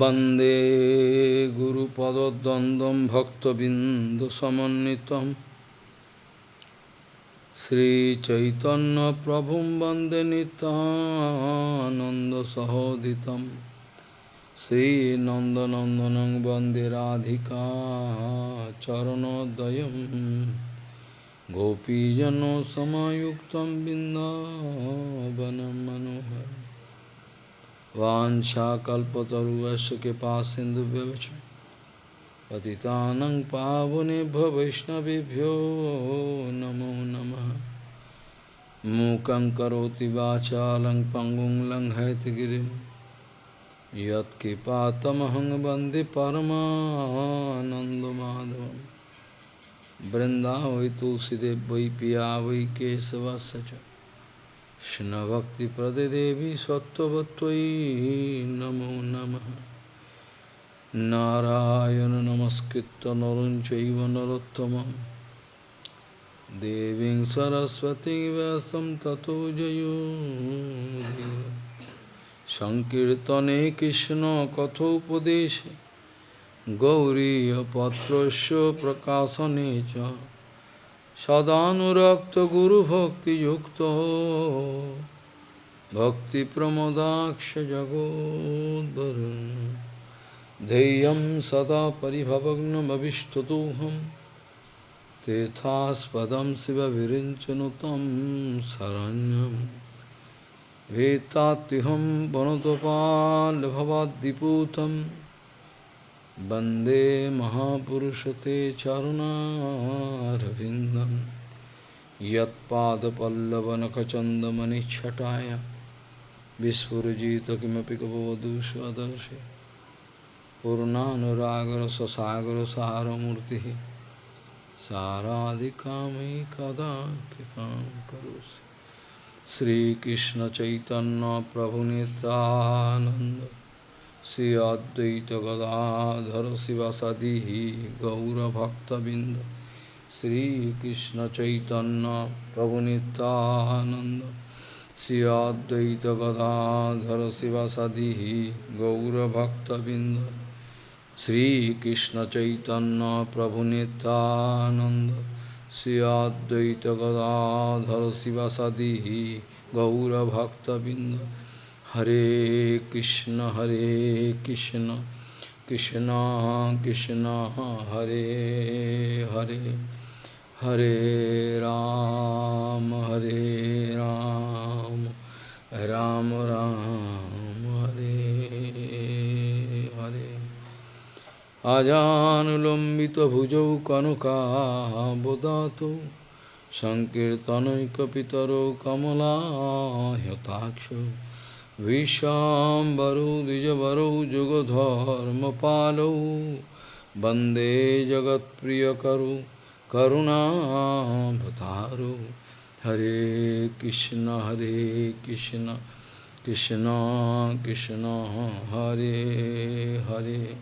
वन्दे गुरुपदद्वन्द्वं भक्तबिन्दुसमन्वितं श्रीचैतन्यप्रभुं वन्दे नितानन्दसहोदितं श्रीनन्दनन्दनं वन्दे राधिका चरणोदयं गोपीजनसमायुक्तं बिन्दावनं मनोहरम् वाञ्छाकल्पतरुवस्य कृपा सिन्धुभ्यश्च। पतितानं पावनेभ्यो वैष्णवभ्यो नमो नमः। मूकं करोति वाचालं पङ्गुं लङ्घयतिगिरिं यत्कृपातमहं वंदे परमानन्दमाधवं वृन्दावै तुलसीदेव वै पिया वै केशवस्य च। কৃষ্ণভক্তিপ্রদে দেবী সত্যবত্যই নমো নম। নারায়ণ নমস্কৃত নরঞ্চৈব নরোত্তম দেবীং সরস্বতী ব্যাসম ততো জয়ী। সংকীর্তনে কৃষ্ণ কথোপদেশে। গৌরীপত্রস্য প্রকাশনে চ। सदानुरक्त गुरु भक्ति युक्त भक्ति प्रमोदाक्ष जगोदरुण धैर्य सदा परिभवग्नमीष्टतोहम तीर्थास्पद शिव विरचन तम शरण्यम। वेत्ताहम वनतपाल भवादीपूतम Bande Mahapurushate Charunarvindam Yat Pada Pallavanakachandamani Chataya Vispurajita Kimapi Kapavadusha Adarshi Purnanuragara Sasagara Saharamurti Saradhikami Kada Kipam Karusi Sri Krishna Chaitanya Prabhu Nityananda Sri Advaita Gadadhara Sivasadi Gaura Bhakta Binda Sri Krishna Chaitanya Prabhu Nityananda Sri Advaita Gadadhara Sivasadi Gaura Bhakta Binda Sri Krishna Chaitanya Prabhu Nityananda Sri Hare Krishna Hare Krishna Krishna Krishna Hare Hare Hare Ram Hare Ram Ram Ram Hare Hare Ajanulambita bhujau kanuka bodhato Sankirtanaikapitaro kamala yataksho Vishambaro Dijavaro Jugadharmapalo Bande Jagat Priyakaru Karuna Bhataro Hare Krishna Hare Krishna Krishna Krishna Hare Hare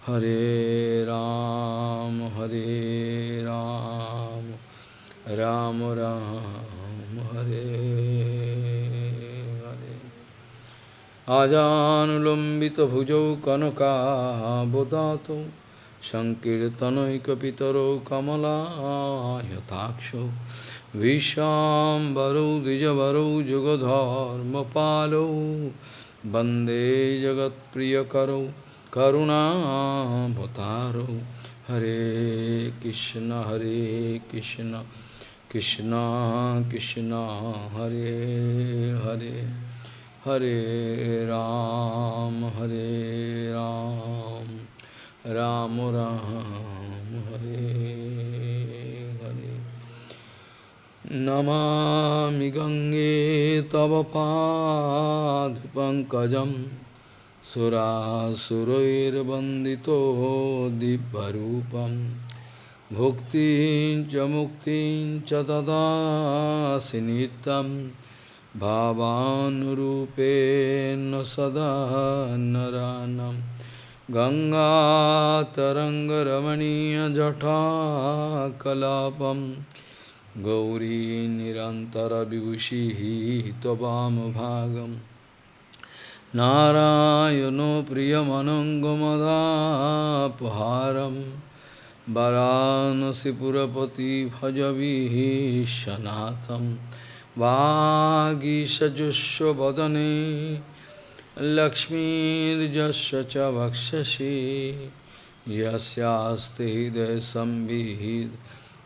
Hare Ram Hare Ram Ram Ram Hare अजानुलम्बितभुजौ कनकाबोदातौ सङ्कीर्तनैकपितरौ कमलायताक्षौ विशाम्बरौ द्विजवरौ जुगधर्मपालौ वंदे जगत्प्रियकरौ करुणाभतारौ। हरे कृष्ण हरे कृष्ण कृष्ण कृष्ण, हरे हरे। हरे राम हरे राम। राम राम, हरे हरे। नमामि गंगे तव पादपङ्कजं सुरासुरैर्वन्दितो दिव्यरूपं। भुक्तिं च मुक्तिं च तदासि नित्यम्। भावानुरूपेण सदा नरानं गङ्गातरङ्गरमणीयजटाकलापं गौरी निरन्तरविभूषिः त्ववामभागं नारायणो प्रियमनङ्गमदापहारं वरानसिपुरपति भजविशनाथं वागीषजुष्वदने लक्ष्मीर्यस्य च वक्षसि, यस्यास्ति हृदयसंविहित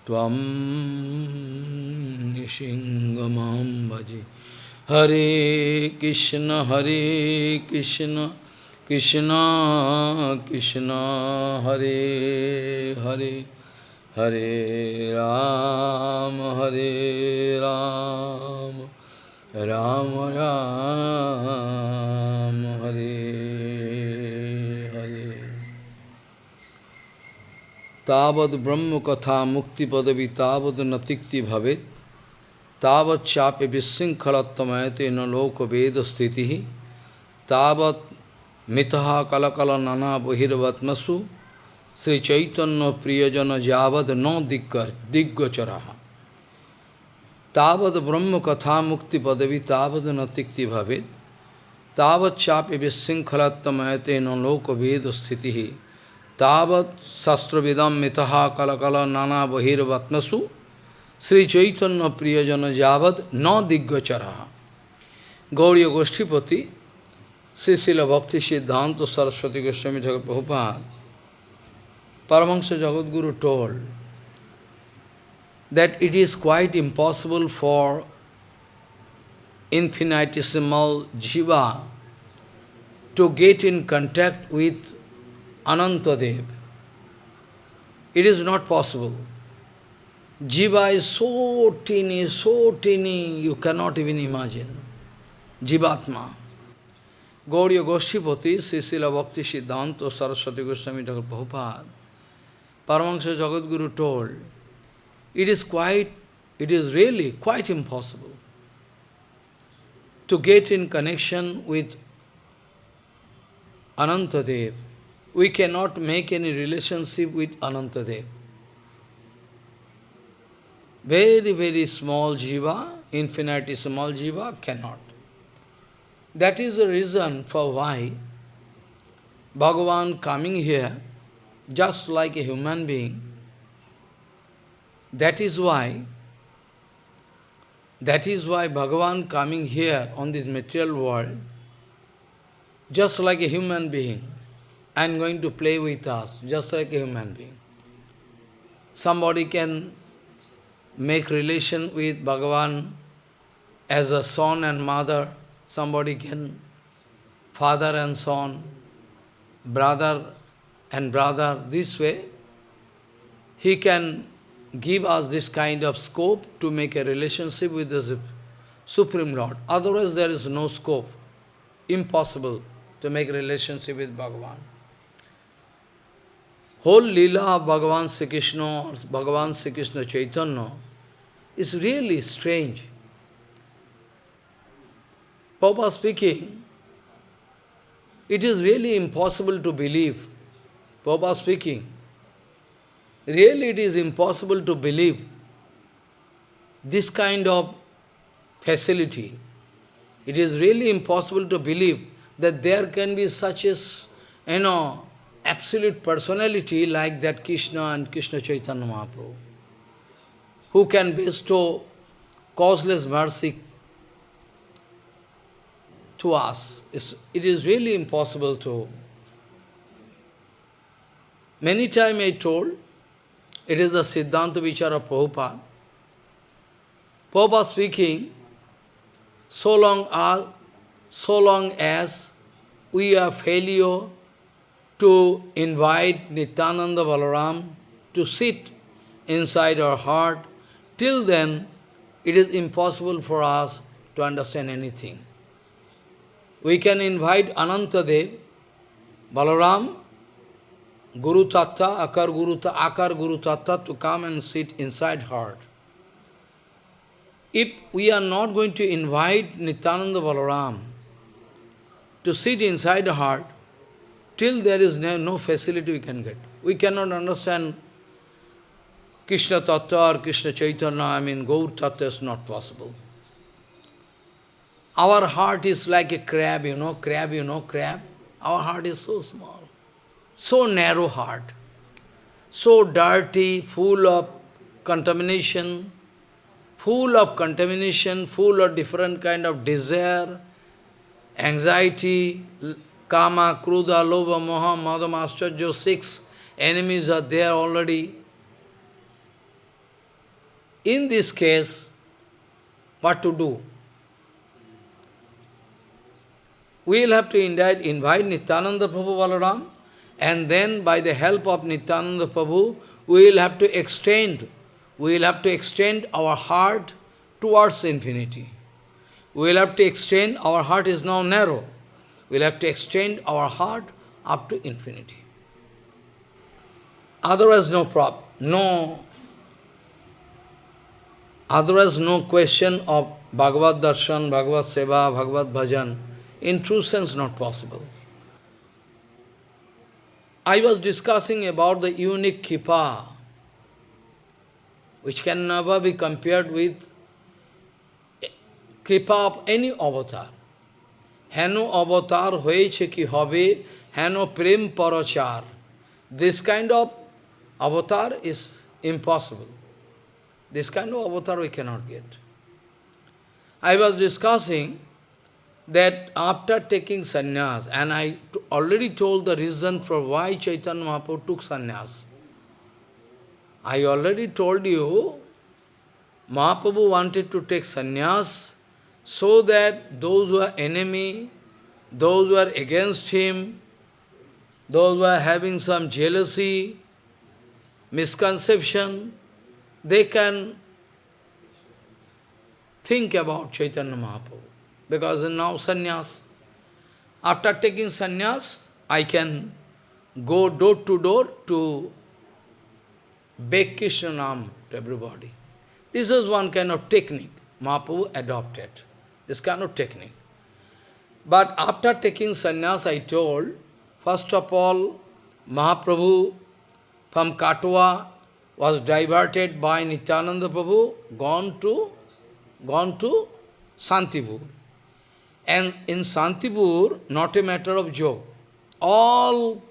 त्वं निशिङ्गमं भजे। हरे कृष्ण हरे कृष्ण कृष्ण कृष्ण, हरे हरे। हरे राम हरे राम राम राम हरे हरे तावद ब्रह्म कथा मुक्ति पदवी तावद नतिक्ति भवेत् तावत चाप्य विशृंखलत्वमयते न लोक वेद स्थिति तावत मितहा कलकल नाना बहिर्वत्मसु श्री चैतन्य प्रियजन जावद न दिग्गर दिग्गोचरा तावद ब्रह्म कथा मुक्ति पदवी तावद न तिक्ति भवेद तावत चाप्य विशृंखलत्वमयते न लोक वेद स्थिति। तावत शस्त्रविदम मितहा कलकल नाना बहिर्वत्मसु श्री चैतन्य प्रियजन जावद न दिग्गोचरा गौरी गोष्ठीपति श्री भक्ति सिद्धांत सरस्वती गोस्वामी जगत Prabhupada, Paramahansa Jagadguru told that it is quite impossible for infinitesimal jiva to get in contact with Anantadev. It is not possible. Jiva is so teeny, so teeny, you cannot even imagine. Jivatma. Gauriya Goshtipati, Srila Bhakti Siddhanta, Saraswati Goswami Thakur Prabhupada, Paramahansa Jagadguru told, it is quite, it is really quite impossible to get in connection with Anantadev. We cannot make any relationship with Anantadev. Very, very small jiva, infinitesimal jiva cannot. That is the reason for why Bhagavan coming here, just like a human being, that is why, that is why Bhagavan coming here on this material world, just like a human being, and going to play with us, just like a human being. Somebody can make relation with Bhagavan as a son and mother, somebody can, father and son, brother and brother, this way, he can give us this kind of scope to make a relationship with the Supreme Lord. Otherwise there is no scope, impossible to make a relationship with Bhagavan. Whole Leela of Bhagavan Sri Krishna, Bhagavan Sri Krishna Chaitanya is really strange. Papa speaking, it is really impossible to believe. Papa speaking, really it is impossible to believe this kind of facility. It is really impossible to believe that there can be such a, you know, absolute personality like that Krishna and Krishna Chaitanya Mahaprabhu, who can bestow causeless mercy to us. It's, it is really impossible to. Many times I told, it is the Siddhanta Vichara Prabhupada. Prabhupada speaking, so long as, so long as we are failure to invite Nityananda Balaram to sit inside our heart, till then it is impossible for us to understand anything. We can invite Anantadev, Balaram, Guru Tattva, Akar Guru, Akar Guru Tattva to come and sit inside heart. If we are not going to invite Nityananda Balaram to sit inside the heart, till there is no, no facility we can get. We cannot understand Krishna Tattva or Krishna Chaitanya, I mean Gaur Tattva is not possible. Our heart is like a crab, you know, crab, you know, crab. Our heart is so small, so narrow heart, so dirty, full of contamination, full of contamination, full of different kind of desire, anxiety, kama, kruda, lobha, moha, madha, mascharya, six enemies are there already. In this case, what to do? We will have to invite, invite Nityananda Prabhu Balaram, and then by the help of Nityananda Prabhu, we will have to extend, we will have to extend our heart towards infinity. We will have to extend, our heart is now narrow. We will have to extend our heart up to infinity. Otherwise, no problem, no, otherwise no question of Bhagavad Darshan, Bhagavad Seva, Bhagavad Bhajan. In true sense, not possible. I was discussing about the unique kripa, which can never be compared with kripa of any avatar. Heno avatar hoyeche ki hobe, heno prem parachar. This kind of avatar is impossible. This kind of avatar we cannot get. I was discussing that after taking sannyas, and I already told the reason for why Chaitanya Mahaprabhu took sannyas. I already told you, Mahaprabhu wanted to take sannyas so that those who are enemy, those who are against him, those who are having some jealousy, misconception, they can think about Chaitanya Mahaprabhu. Because now sannyas. After taking sannyas, I can go door to door to beg Krishna Nam to everybody. This is one kind of technique Mahaprabhu adopted. This kind of technique. But after taking sannyas, I told, first of all, Mahaprabhu from Katwa was diverted by Nityananda Prabhu, gone to, gone to Santipur. And in Santipur, not a matter of joke, all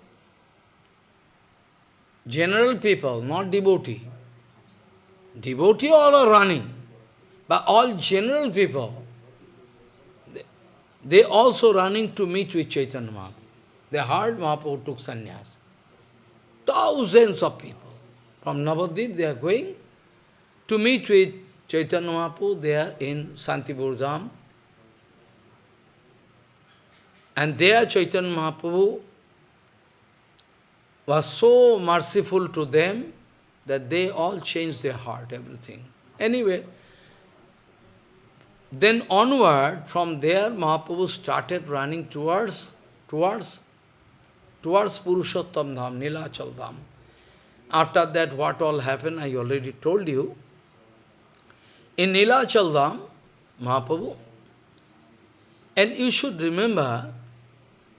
general people, not devotee, devotee all are running, but all general people, they, they also running to meet with Chaitanya Mahaprabhu. They heard Mahaprabhu took sannyas. Thousands of people. From Navadvip they are going to meet with Chaitanya Mahaprabhu are in Santipur Dham. And there Chaitanya Mahaprabhu was so merciful to them that they all changed their heart, everything. Anyway, then onward, from there, Mahaprabhu started running towards, towards, towards Purushottam Dham, Nilachal Dham. After that, what all happened, I already told you. In Nilachal Dham, Mahaprabhu, and you should remember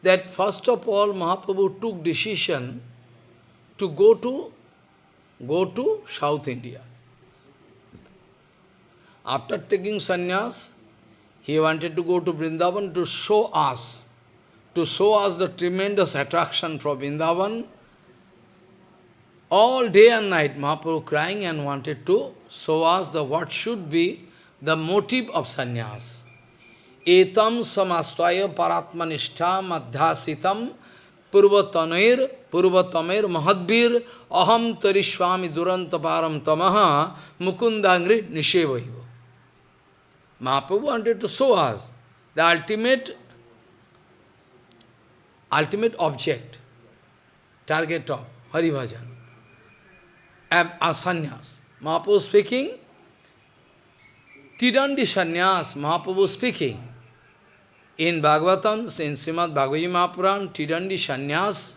that first of all Mahaprabhu took decision to go to go to South India. After taking sannyas, he wanted to go to Vrindavan to show us, to show us the tremendous attraction for Vrindavan. All day and night, Mahaprabhu crying and wanted to show us the what should be the motive of sannyas. Etam samastaya paratmanishta madhyasitam purvatanair purvatamair mahadbir aham tarishwami durantaparam tamaha mukundangri nishevaiva. Mahaprabhu wanted to show us the ultimate, ultimate object, target of Hari Bhajan, asanyas. Mahaprabhu speaking, Tidandi Sanyas, Mahaprabhu speaking, in Bhagavatam, in Srimad Bhagavad Mahapuran, Tidandi Sanyas,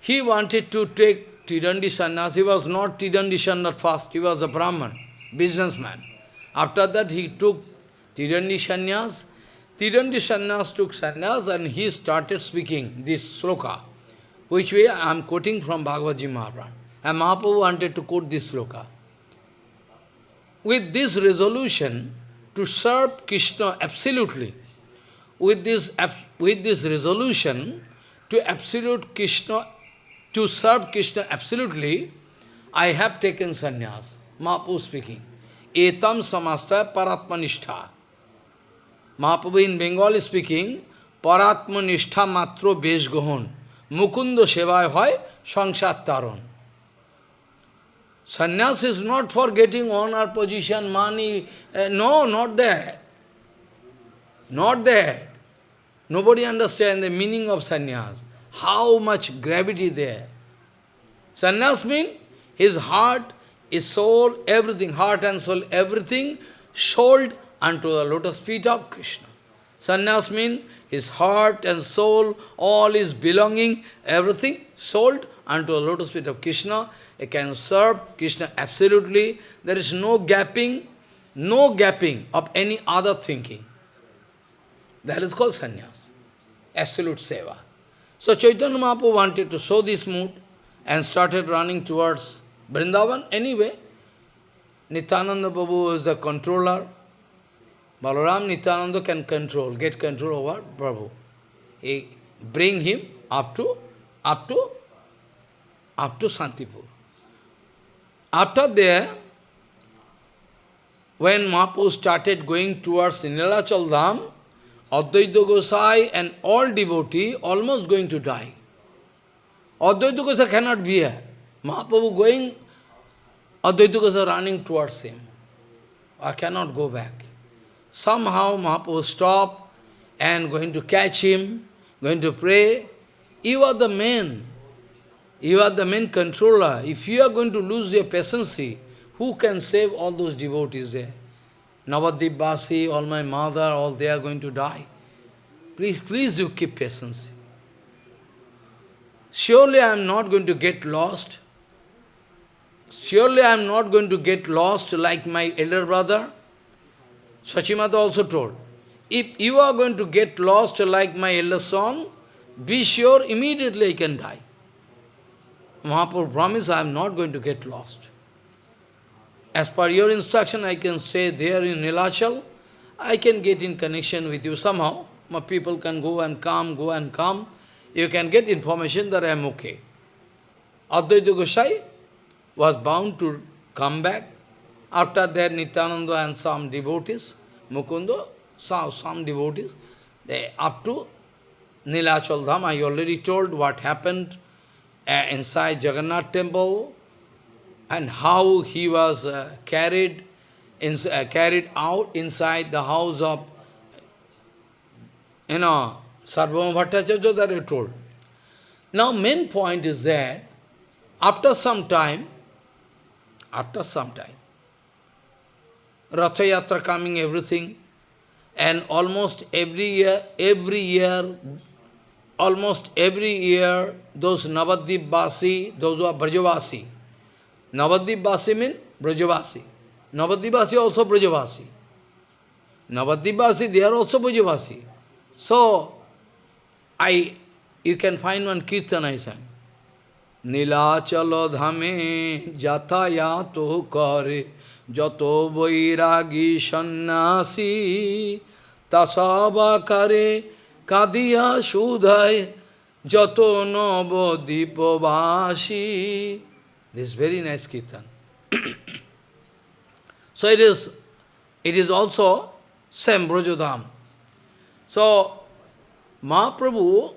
he wanted to take Tidandi Sanyas. He was not Tidandi Sanyas first, he was a Brahman, businessman. After that, he took Tidandi Sanyas. Tidandi Sanyas took Sanyas and he started speaking this sloka, which way I am quoting from Bhagavad Mahapuran. And Mahaprabhu wanted to quote this sloka. With this resolution, to serve Krishna absolutely. With this, with this resolution to absolute Krishna, to serve Krishna absolutely, I have taken sannyas. Mahaprabhu speaking. Etam samasta paratmanishta. Mahaprabhu in Bengali speaking, paratmanishtha matro besh gohon. Mukundo sevay hoy sangsat taron. Sannyas is not for getting honor, position, money. Uh, no, not that. Not that. Nobody understands the meaning of sannyas. How much gravity there. Sannyas means his heart, his soul, everything, heart and soul, everything sold unto the lotus feet of Krishna. Sannyas means his heart and soul, all his belonging, everything sold unto the lotus feet of Krishna. He can serve Krishna absolutely. There is no gapping, no gapping of any other thinking. That is called sannyas, absolute seva. So Chaitanya Mahaprabhu wanted to show this mood and started running towards Vrindavan anyway. Nityananda Prabhu is the controller. Balaram Nityananda can control, get control over Prabhu. He bring him up to, up to, up to Santipur. After there, when Mahaprabhu started going towards Nilachal Dham, Advaita Gosai and all devotee almost going to die. Advaita Gosai cannot be here. Mahaprabhu going, Advaita Gosai running towards him. I cannot go back. Somehow Mahaprabhu stop and going to catch him, going to pray. You are the man. You are the main controller. If you are going to lose your patience, who can save all those devotees there? Navadip Basi, all my mother, all they are going to die. Please, please you keep patience. Surely I am not going to get lost. Surely I am not going to get lost like my elder brother. Sachimata also told, if you are going to get lost like my elder son, be sure immediately I can die. Mahaprabhu promised I am not going to get lost. As per your instruction, I can stay there in Nilachal. I can get in connection with you somehow. My people can go and come, go and come. You can get information that I am okay. Advaita Gosai was bound to come back. After that, Nityananda and some devotees, Mukunda, some, some devotees, they up to Nilachal Dham. I already told what happened uh, inside Jagannath temple and how he was uh, carried in, uh, carried out inside the house of, you know, Sarvabhauma Bhattacharya that I told. Now main point is that after some time, after some time, Ratha Yatra coming, everything, and almost every year, every year, almost every year, those Navadip Basi, those who are Brajavasi, Navadipvasi means Brajavasi. Navadipvasi also Brajavasi. Navadipvasi, they are also Brajavasi. So, I, you can find one kirtan I sang. Nilachalo dhame jatayato kare jato vairagi sannasi tasava kare kadiya sudhai jato navadipvasi this very nice kirtan. so it is, it is also same Brajodham. So Mahaprabhu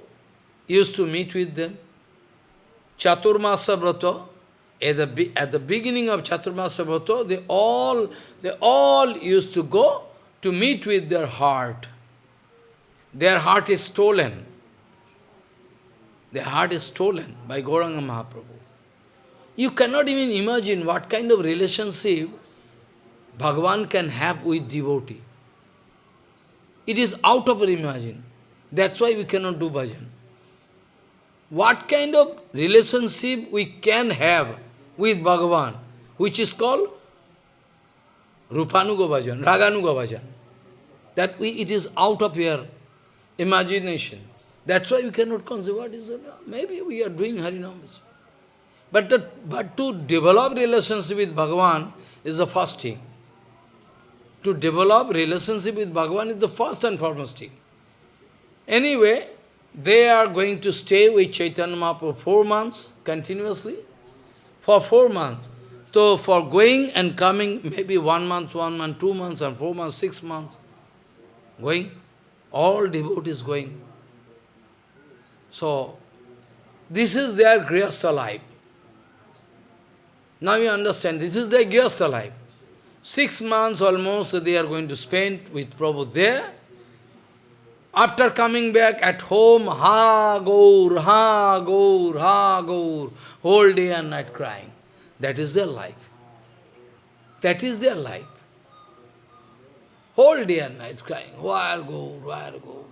used to meet with them. Chaturmasa Brata, at the, at the beginning of Chaturmasa Brata, they all, they all used to go to meet with their heart. Their heart is stolen. Their heart is stolen by Gauranga Mahaprabhu. You cannot even imagine what kind of relationship Bhagavan can have with devotee. It is out of our imagine. That's why we cannot do bhajan. What kind of relationship we can have with Bhagavan, which is called Rupanuga bhajan, Raganuga bhajan. That we, it is out of your imagination. That's why we cannot conceive what is. Maybe we are doing Harinam. But, but to develop relationship with Bhagavan is the first thing. to develop relationship with Bhagavan is the first and foremost thing. Anyway, they are going to stay with Chaitanya Mahaprabhu for four months continuously. For four months. So for going and coming, maybe one month, one month, two months, and four months, six months, going, all devotees going. So, this is their Grihastha life. Now you understand, this is their Grihastha life. Six months almost they are going to spend with Prabhu there. After coming back at home, ha gaur, ha gaur, ha gaur, whole day and night crying. That is their life. That is their life. Whole day and night crying, where go, where go.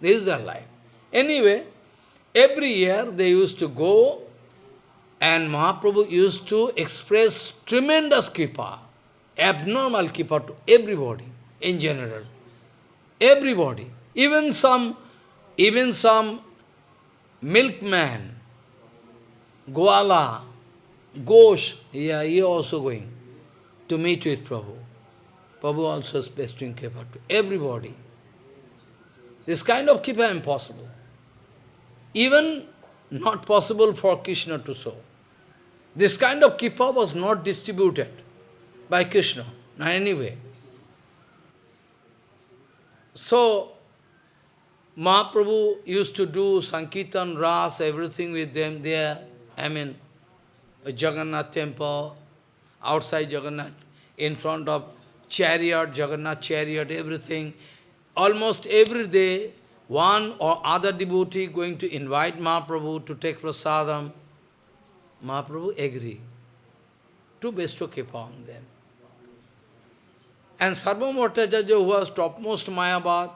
This is their life. Anyway, every year they used to go and Mahaprabhu used to express tremendous kripa, abnormal kripa to everybody in general. Everybody. Even some, even some milkman, Goala, Ghosh, yeah, he also going to meet with Prabhu. Prabhu also is bestowing kripa to everybody. This kind of kripa impossible. Even not possible for Krishna to show. This kind of kripa was not distributed by Krishna, not anyway. So, Mahaprabhu used to do Sankirtan, Ras, everything with them there. I mean, Jagannath temple, outside Jagannath, in front of chariot, Jagannath chariot, everything. Almost every day, one or other devotee going to invite Mahaprabhu to take prasadam. Mahaprabhu agree to bestow kripa on them. And Bhattacharya, who was topmost Mayabad,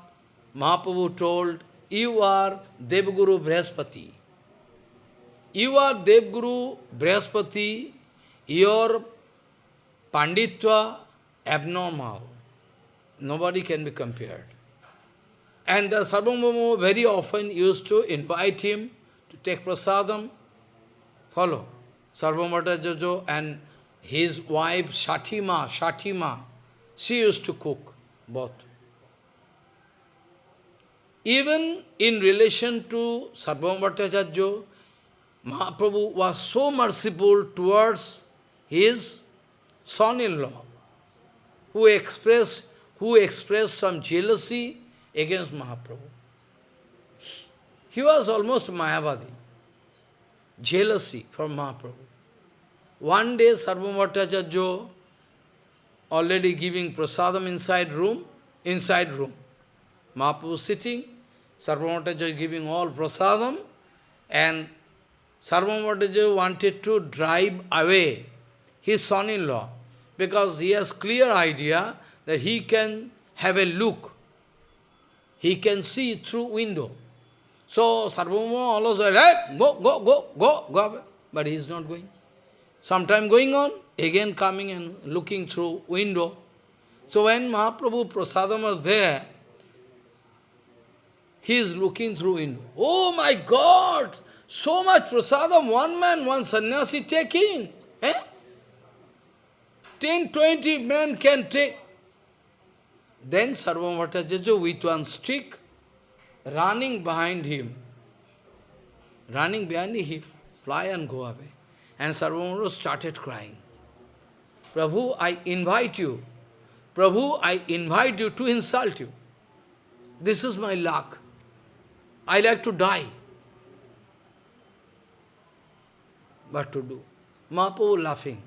Mahaprabhu told, you are Devguru Brihaspati. You are Devguru Brihaspati, your Panditva abnormal. Nobody can be compared. And the Sarvabhauma very often used to invite him to take prasadam. Follow. Jojo and his wife Shatima, Shatima, she used to cook both. Even in relation to Bhattacharya, Mahaprabhu was so merciful towards his son-in-law, who expressed, who expressed some jealousy against Mahaprabhu. He was almost Mayavadi, jealousy from Mahaprabhu. One day, Sarvabhauma already giving prasadam inside room, inside room. Mahaprabhu sitting, Sarvabhauma giving all prasadam, and Sarvabhauma wanted to drive away his son-in-law because he has clear idea that he can have a look. He can see through window. So Sarvabhauma always said, hey, go, go, go, go, go. But he is not going. Sometime going on, again coming and looking through window. So when Mahaprabhu Prasadam was there, he is looking through window. Oh my God! So much prasadam, one man, one sannyasi taking. Eh? 10, 20 men can take. Then Sarvamata with one stick, running behind him. Running behind him, fly and go away. And Sarvamata started crying. Prabhu, I invite you. Prabhu, I invite you to insult you. This is my luck. I like to die. What to do? Mahaprabhu laughing.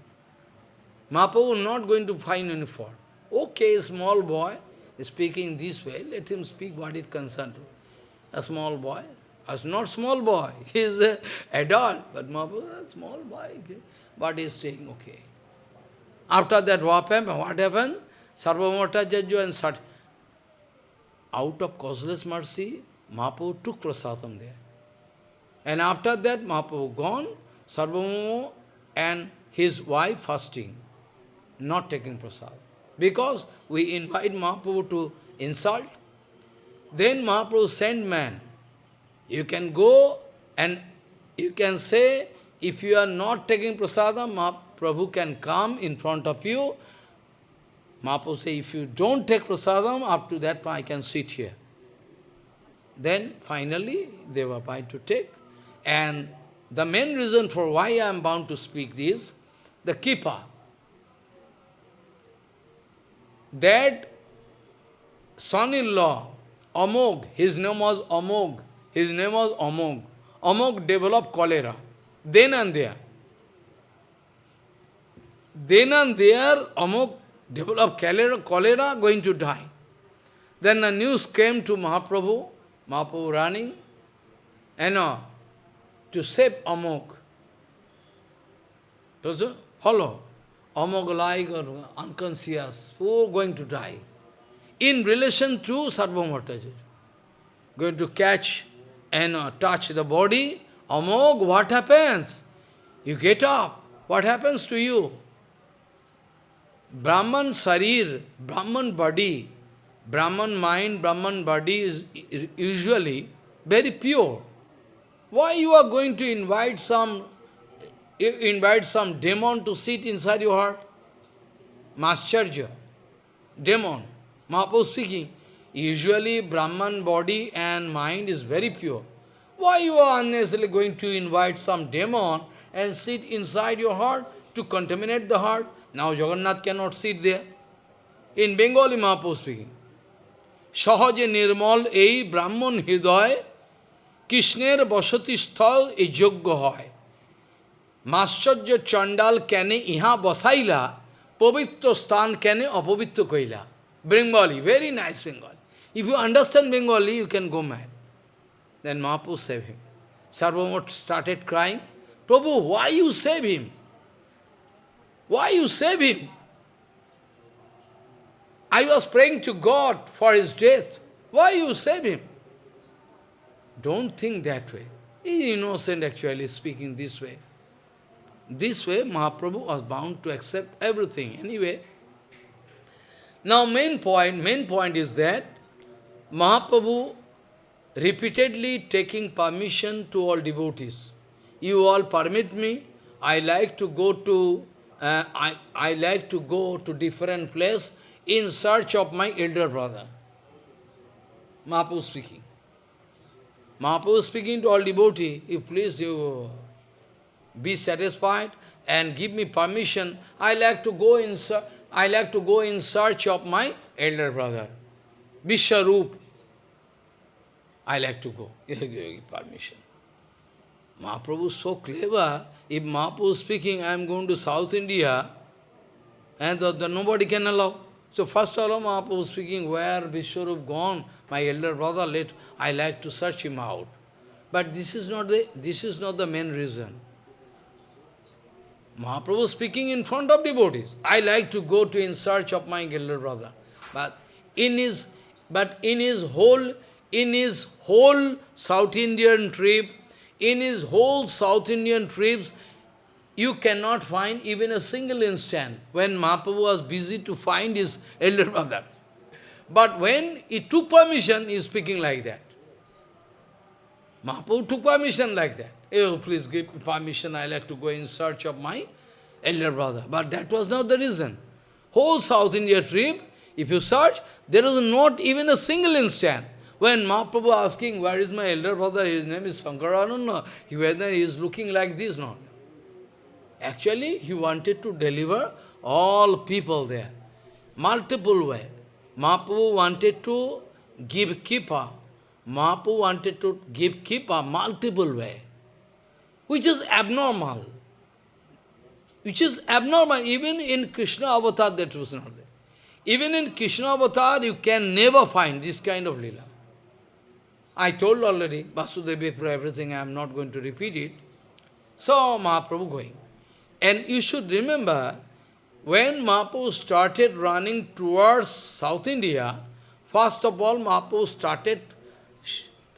Mahaprabhu not going to find any fault. Okay, small boy speaking this way, let him speak what is concerned to. A small boy, as not small boy, he is an adult, but Mahaprabhu is a small boy. But he is saying, okay. After that, what happened? What happened? Sarvamata Jajju and Sat. Out of causeless mercy, Mahaprabhu took prasadam there. And after that, Mahaprabhu gone, Sarvabhauma and his wife fasting, not taking prasad. Because we invite Mahaprabhu to insult. Then Mahaprabhu sent man. You can go and you can say, if you are not taking prasadam, Mahaprabhu can come in front of you. Mahaprabhu say, if you don't take prasadam, up to that point I can sit here. Then finally they were bound to take. And the main reason for why I am bound to speak this, the keeper. That son-in-law, Amog, his name was Amog, his name was Amog. Amog developed cholera, then and there. Then and there, Amog developed cholera, cholera, going to die. Then the news came to Mahaprabhu, Mahaprabhu running, and uh, to save Amog. So, follow. Amog like or unconscious, who going to die? In relation to Sarvamataji. Going to catch and uh, touch the body, Amog, what happens? You get up. What happens to you? Brahman Sarir, Brahman body, Brahman mind, Brahman body is usually very pure. Why you are going to invite some invite some demon to sit inside your heart? Mascharya, demon. Mahaprabhu speaking. Usually Brahman body and mind is very pure. Why you are unnecessarily going to invite some demon and sit inside your heart to contaminate the heart? Now Jagannath cannot sit there. In Bengali Mahaprabhu speaking. Sahaje nirmal ei brahman hriday কৃষ্ণের বসতি স্থল এই যোগ্য হয় মাশ্চর্য চণ্ডাল কেনে ইহা বসাইলা পবিত্র স্থান কেনে অপবিত্র কইলা Bengali, very nice Bengali. If you understand Bengali, you can go mad. Then Mahaprabhu saved him. Sarvamot started crying, Prabhu, why you save him? Why you save him? I was praying to God for his death. Why you save him? Don't think that way. He is innocent actually speaking this way. This way Mahaprabhu was bound to accept everything. Anyway, now main point, main point is that Mahaprabhu repeatedly taking permission to all devotees. You all permit me, I like to go to uh, I, I like to go to different place in search of my elder brother. Mahaprabhu speaking. Mahaprabhu speaking to all devotee, if please you be satisfied and give me permission, I like to go in I like to go in search of my elder brother. Vishwarup. I like to go. Give permission. Mahaprabhu is so clever. If Mahaprabhu is speaking, I am going to South India, and the, the, nobody can allow. So first of all, Mahaprabhu speaking, where Vishwarup gone, my elder brother, let I like to search him out. But this is not the this is not the main reason. Mahaprabhu speaking in front of devotees. I like to go to in search of my elder brother. But in his but in his whole in his whole South Indian trip, in his whole South Indian trips, you cannot find even a single instant when Mahaprabhu was busy to find his elder brother. But when he took permission, he is speaking like that. Mahaprabhu took permission like that. Eh, oh, please give permission, I like to go in search of my elder brother. But that was not the reason. Whole South India trip, if you search, there is not even a single instant when Mahaprabhu asking, where is my elder brother, his name is Sankarananda, he, whether he is looking like this, no. Actually, he wanted to deliver all people there. Multiple way. Mahaprabhu wanted to give kripa. Mahaprabhu wanted to give kripa multiple way. Which is abnormal. Which is abnormal. Even in Krishna avatar that was not there. Even in Krishna avatar you can never find this kind of lila. I told already, Vasudevi for everything, I am not going to repeat it. So Mahaprabhu going. And you should remember, when Mahaprabhu started running towards South India, first of all Mahaprabhu started,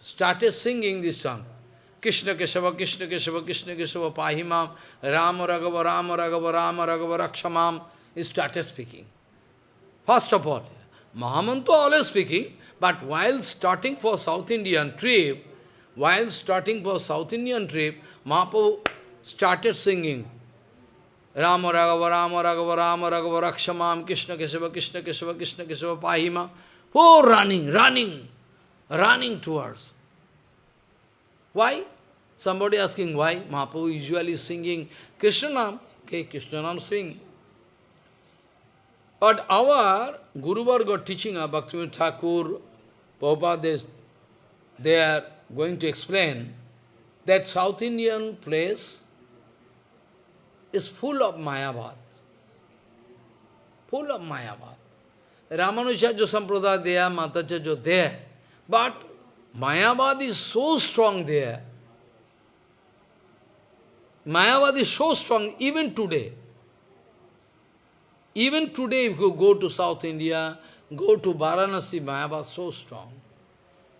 started singing this song. Krishna Keshava, Krishna Keshava, Krishna Keshava, Pahimam, Rama Raghava, Rama Raghava, Rama Raghava, Rakshamam. He started speaking. First of all, Mahamantu always speaking, but while starting for South Indian trip, while starting for South Indian trip, Mahaprabhu started singing. Rama Raghava, Rama Raghava, Rama Raghava, Rakshamam, Krishna Kesava, Krishna Kesava, Krishna Kesava, Pahima. Oh, running, running, running towards. Why? Somebody asking why? Mahaprabhu usually singing Krishna Nam. Okay, Krishna Nam sing. But our Guru Varga teaching, our Bhaktivinoda Thakur, Prabhupada, they are going to explain that South Indian place is full of Mayavad. Full of Mayavad. Ramanujacharya Sampradaya there, Madhvacharya there. But Mayavad is so strong there. Mayavad is so strong even today. Even today, if you go to South India, go to Varanasi, Mayavad so strong.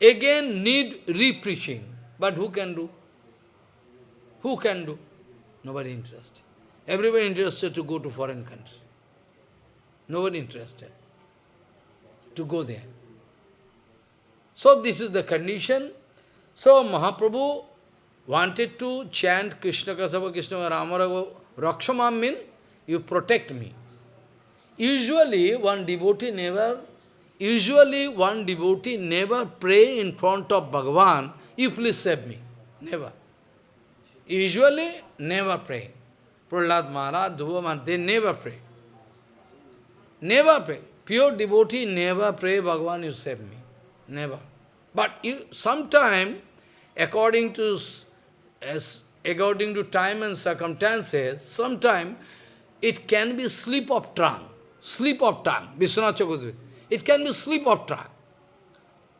Again, need re-preaching. But who can do? Who can do? Nobody interested. Everybody interested to go to foreign country. Nobody interested to go there. So this is the condition. So Mahaprabhu wanted to chant Krishna Keshava Krishna Ramarava Rakshamam mean you protect me. Usually one devotee never usually one devotee never pray in front of Bhagavan, you please save me. Never. Usually never pray. Prahlad Maharaj, Dhruva they never pray. Never pray. Pure devotee never pray, Bhagavan, you save me. Never. But you sometime, according to as according to time and circumstances, sometime it can be slip of tongue. Slip of tongue. Vishwanath Chakravarti. It can be slip of tongue.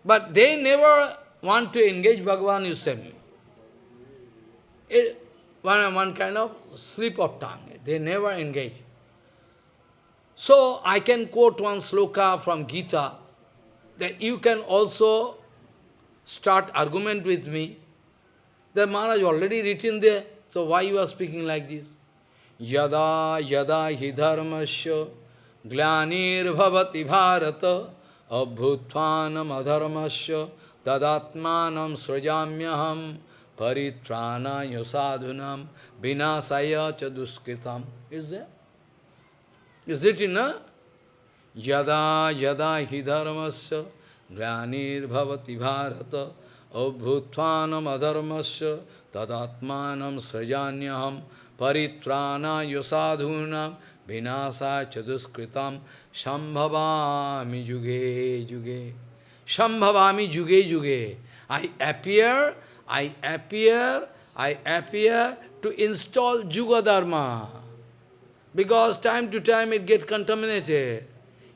But they never want to engage Bhagavan, you save me. It, one, one kind of slip of tongue. They never engage. So I can quote one sloka from Gita that you can also start argument with me. The Maharaj already written there, so why you are speaking like this? Yada yada hi dharmasya glanir bhavati bharata abhutvanam adharmasya tadatmanam srajamyaham paritrana sadhunam vinasaya cha duskritam. Is there? Is it in a? Yada yada hi dharmasya glanir bhavati vinasa chaduskritam shambhavami juge juge. Shambhavami juge juge. I appear I appear, I appear to install Juga Dharma. Because time to time it gets contaminated.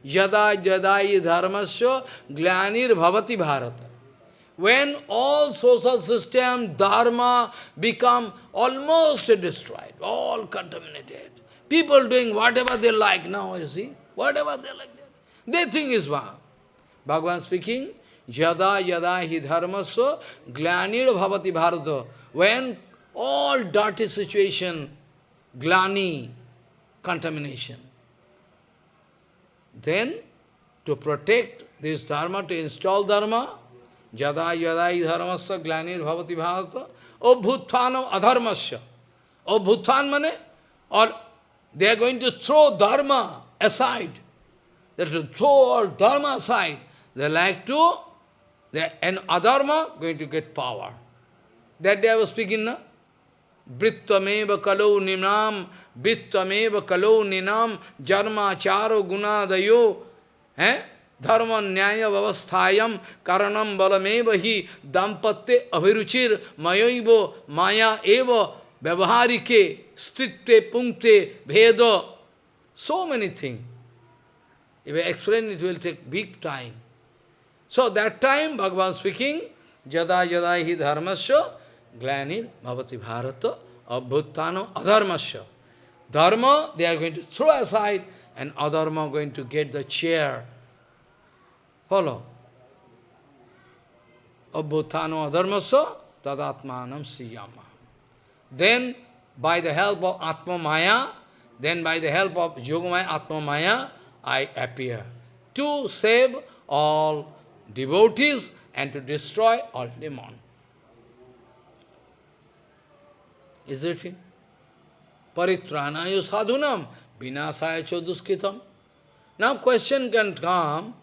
Yada yadai dharmasya glanir bhavati bharata. When all social system, dharma become almost destroyed, all contaminated. People doing whatever they like now, you see, whatever they like, they think is wrong. Bhagavan speaking, Yada yada hi dharmasya glanir bhavati bharata. When all dirty situation, glani, contamination, then to protect this dharma, to install dharma, yada yada hi dharmasya glanir bhavati bharata, obhutvanam adharmasya. Obhutvan mane, or they are going to throw dharma aside. They are to throw all dharma aside. They like to and adharma going to get power. That day I was speaking, na? Brittameva kalau ninam, Brittameva kalau ninam, Jarma charo gunadayo, eh? Dharma nyaya vavasthayam karanam balameva hi dampatte abhiruchir mayoivo maya eva vyavaharike stritte punkte bheda. So many things. If I explain, it will take big time. So that time Bhagavan speaking, Jada Jada hi dharmasya glanir bhavati bharata abhuttano adharmasya. Dharma, they are going to throw aside, and adharma going to get the chair. Follow. Abhuttano adharmasya tadatmanam siyama. Then, by the help of Atma Maya, then by the help of Yogamaya Atma Maya, I appear to save all devotees and to destroy all demons. Is it it? Paritranayo sadhunam vinasaya choduskitam. Now question can come,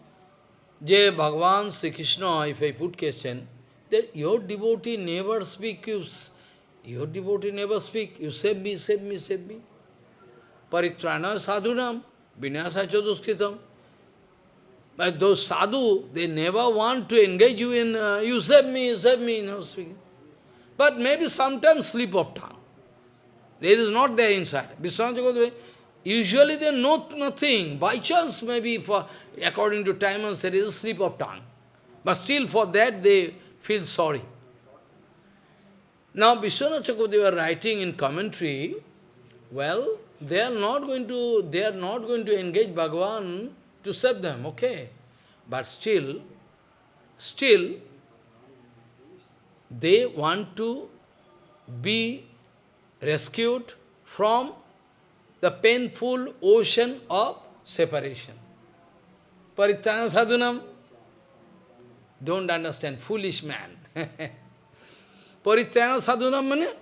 Je Bhagavan Sri Krishna, if I put question, that your devotee never speak, you, your devotee never speak, you save me, save me, save me. Paritrana sadhunam, vinasa choduskitam. But those sadhu, they never want to engage you in, uh, you save me, save me, no speaking. But maybe sometimes slip of tongue. There is not there inside. Vishwanath usually they know nothing. By chance, maybe for according to time and there is a slip of tongue. But still for that they feel sorry. Now Vishwanath were writing in commentary, well, they are not going to they are not going to engage Bhagavan to save them, okay. But still, still they want to be rescued from the painful ocean of separation. Paritana sadhunam, don't understand, foolish man. Paritana sadhunam means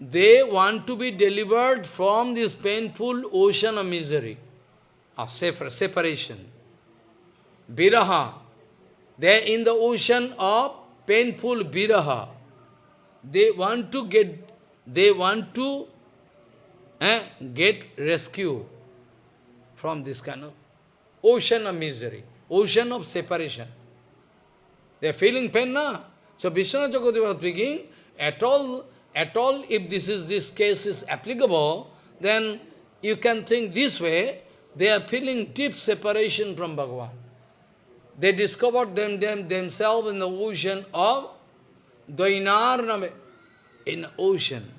they want to be delivered from this painful ocean of misery, of separation. Viraha, they are in the ocean of painful viraha. They want to get, they want to eh, get rescue from this kind of ocean of misery, ocean of separation. They are feeling pain now. So Vishwanath Chakravarti was speaking, at all, at all, if this is this case is applicable, then you can think this way, they are feeling deep separation from Bhagavan. They discovered them, them themselves in the ocean of Dainar in ocean.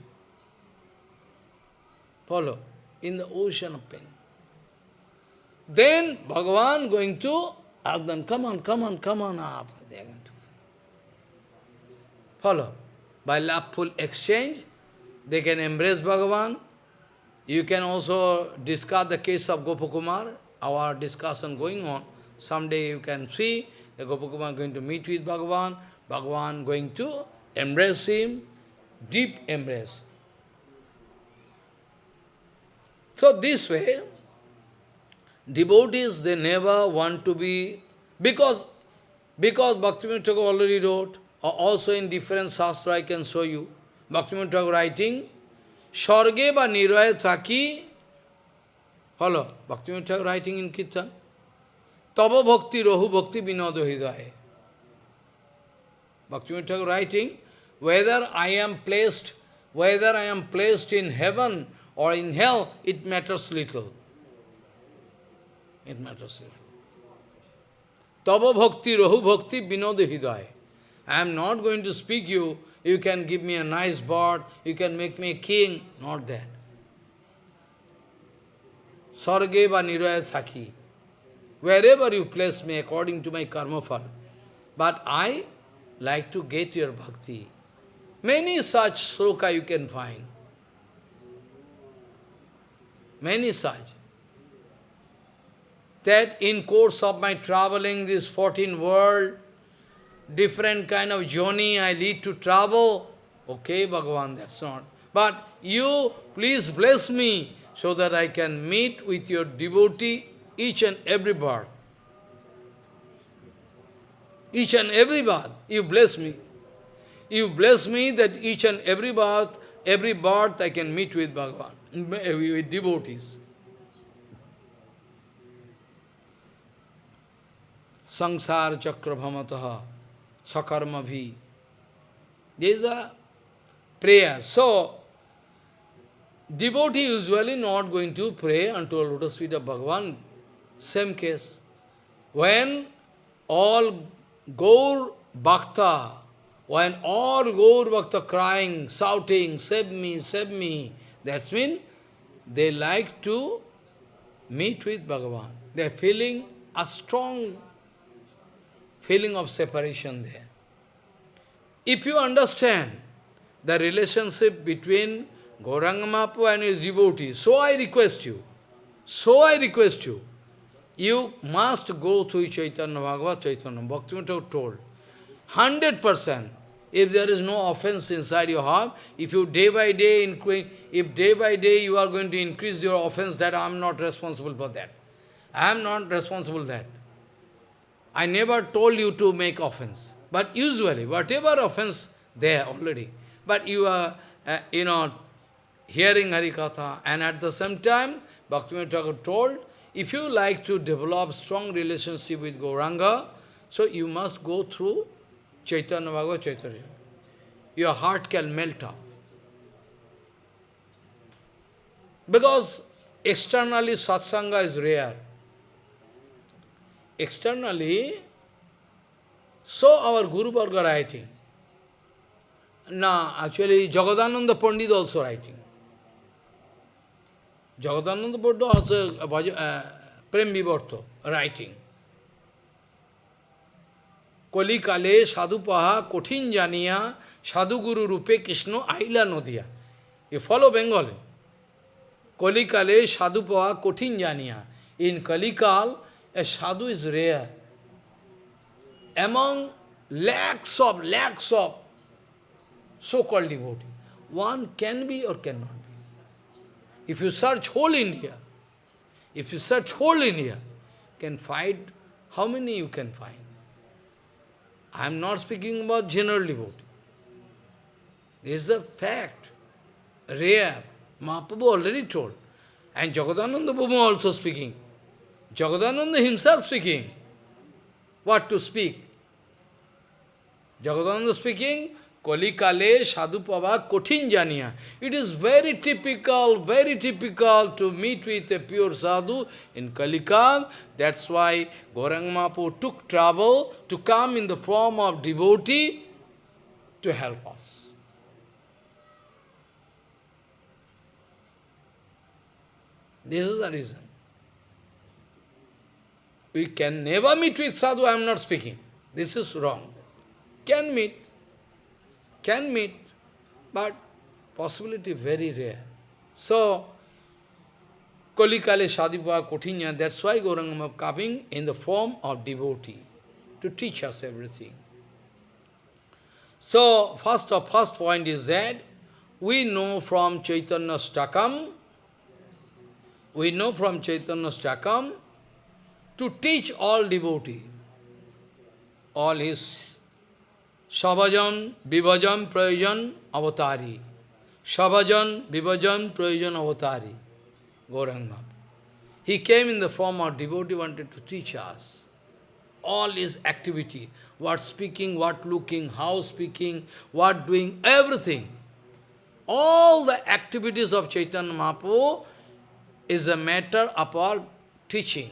Follow? In the ocean of pain. Then Bhagavan going to them, come on, come on, come on up. They are going to follow. By loveful exchange, they can embrace Bhagavan. You can also discuss the case of Gopakumar, our discussion going on. Someday you can see the Gopakumar going to meet with Bhagavan, Bhagavan going to embrace him, deep embrace. So this way, devotees, they never want to be, because, because Bhaktivinoda already wrote, also in different sastra I can show you, Bhaktivinoda Thakur writing, Sharge ba niraya thaki, follow, Bhaktivinoda Thakur writing in Kirtan, Tava bhakti rahu bhakti vinodo hidaya. Bhaktivinoda writing, whether I am placed, whether I am placed in heaven or in hell, it matters little. It matters little. Tava bhakti, rahu bhakti, hidaya. I am not going to speak you, you can give me a nice bird, you can make me a king, not that. Sarge niraya thaki. Wherever you place me according to my karma fal. But I like to get your bhakti. Many such sloka you can find. Many such. That in course of my traveling this 14 world, different kind of journey I lead to travel. Okay, Bhagavan, that's not. But you, please bless me so that I can meet with your devotee each and every birth. Each and every birth, you bless me. You bless me that each and every birth, every birth I can meet with Bhagavan, with devotees. Sangsar chakrabhamataha sakarma bhi. There is a prayer. So, devotee usually not going to pray unto a lotus feet of Bhagavan. Same case. When all Gaur Bhakta, when all Gaur Bhakta crying, shouting, save me, save me, that's mean they like to meet with Bhagavan. They are feeling a strong feeling of separation there. If you understand the relationship between Gauranga Mahaprabhu and his devotees, so I request you, so I request you, you must go to Chaitanya Bhagavat Chaitanya. Bhaktivinoda told, 100%. if there is no offense inside your heart, if you day by day, increase, if day by day you are going to increase your offense, that I am not responsible for that. I am not responsible that. I never told you to make offense. But usually, whatever offense there already, but you are, uh, you know, hearing Harikatha, and at the same time, Bhaktivinoda Thakur told, if you like to develop strong relationship with Gauranga, so you must go through Chaitanya Bhagavad Chaitanya. Your heart can melt off. Because externally satsanga is rare externally, so our Guru Varga writing. Now, actually, Jagadananda Pandit also writing. Jagadananda Pandit also, uh, uh Prem Vivarta writing. Kolikale sadhu paha kothin janiya sadhu guru rupe Krishna aila nodiya. You follow Bengali. Kolikale sadhu paha kothin janiya. In Kalikal, a sadhu is rare. Among lakhs of, lakhs of so-called devotees. one can be or cannot be. If you search whole India, if you search whole India, can find how many you can find. I am not speaking about general devotee. This is a fact, rare. Mahaprabhu already told. And Jagadananda Bhuma also speaking. Jagadananda himself speaking. What to speak? Jagadananda speaking, Kolikale Sadhupava Kothin Janiya. It is very typical, very typical to meet with a pure sadhu in Kalikal. That's why Gaurang Mahaprabhu took trouble to come in the form of devotee to help us. This is the reason. We can never meet with sadhu, I am not speaking. This is wrong. Can meet, can meet, but possibility very rare. So, Kolikale Shadipa Kotinya, that's why Gaurangama coming in the form of devotee to teach us everything. So, first of first point is that we know from Chaitanyashtakam, we know from Chaitanyashtakam to teach all devotee, all his Savajan, Vivajan, Prayojan, Avatari. Savajan, Vivajan, Prayojan, Avatari. Gauranga. He came in the form of devotee, wanted to teach us. All his activity, what speaking, what looking, how speaking, what doing, everything. All the activities of Chaitanya Mahaprabhu is a matter of our teaching.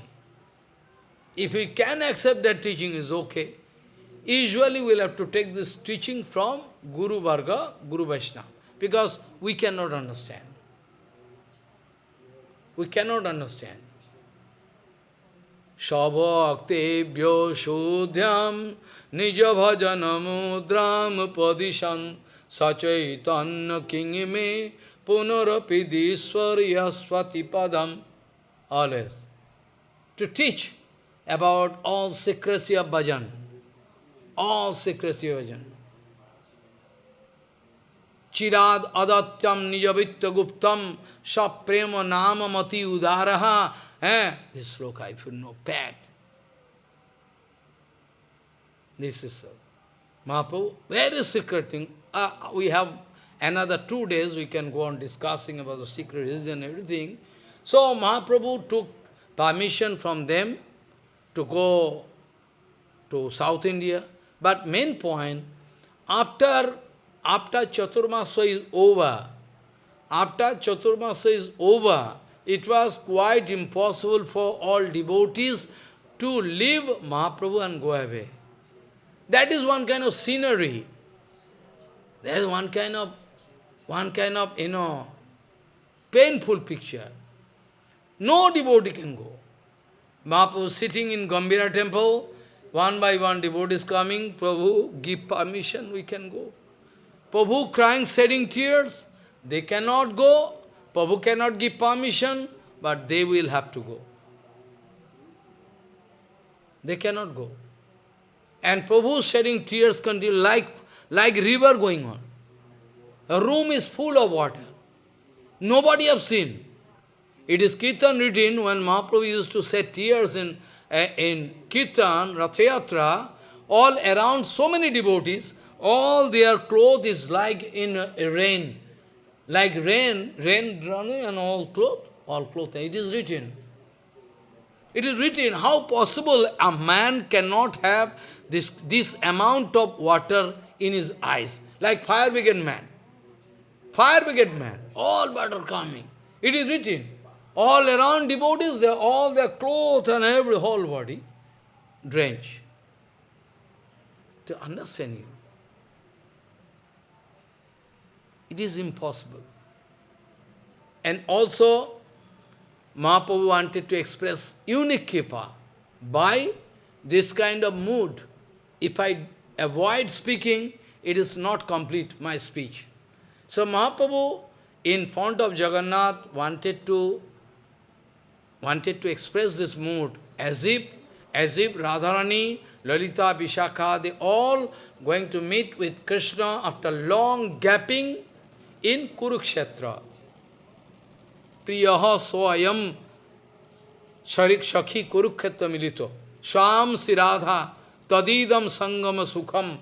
If we can accept that teaching is okay. Usually we'll have to take this teaching from Guru Varga, Guru Vaishnava, because we cannot understand. We cannot understand. Sabhaktebhyo sudhyam nija bhajana mudram padishan sachaitanya kingime punarapidiswaryaswati padam. Always. To teach about all secrecy of bhajan. all secrecy of bhajan. Chirad adatyam nijavitya guptam saprema nama mati udaraha. Eh? This sloka, if you know, bad. This is so. Mahaprabhu, very secret thing. Uh, we have another two days, we can go on discussing about the secret religion and everything. So Mahaprabhu took permission from them to go to South India. But main point, after, after Chaturmasa is over, after Chaturmasa is over, it was quite impossible for all devotees to leave Mahaprabhu and go away. That is one kind of scenery. There is one kind of, one kind of, you know, painful picture. No devotee can go. Mahaprabhu sitting in Gambhira temple, one by one devotees coming, Prabhu, give permission, we can go. Prabhu crying, shedding tears, they cannot go. Prabhu cannot give permission, but they will have to go. They cannot go. And Prabhu shedding tears continue like, like river going on. A room is full of water. Nobody have seen. It is Kirtan written when Mahaprabhu used to shed tears in, uh, in Kirtan, Rathayatra, all around so many devotees, all their clothes is like in a rain. Like rain, rain running and all clothes, all clothes. It is written. It is written, how possible a man cannot have this, this amount of water in his eyes, like fire brigade man. Fire brigade man, all water coming. It is written. All around devotees, they all their clothes and every whole body drenched. To understand you. It is impossible. And also, Mahaprabhu wanted to express unique kripa by this kind of mood. If I avoid speaking, it is not complete, my speech. So Mahaprabhu, in front of Jagannath, wanted to wanted to express this mood as if, as if Radharani, Lalita, Vishakha, they all going to meet with Krishna after long gapping in Kurukshetra. Priyaha swayam sharik shakhi Kurukshetra milito. Swam siradha tadidam sangama sukham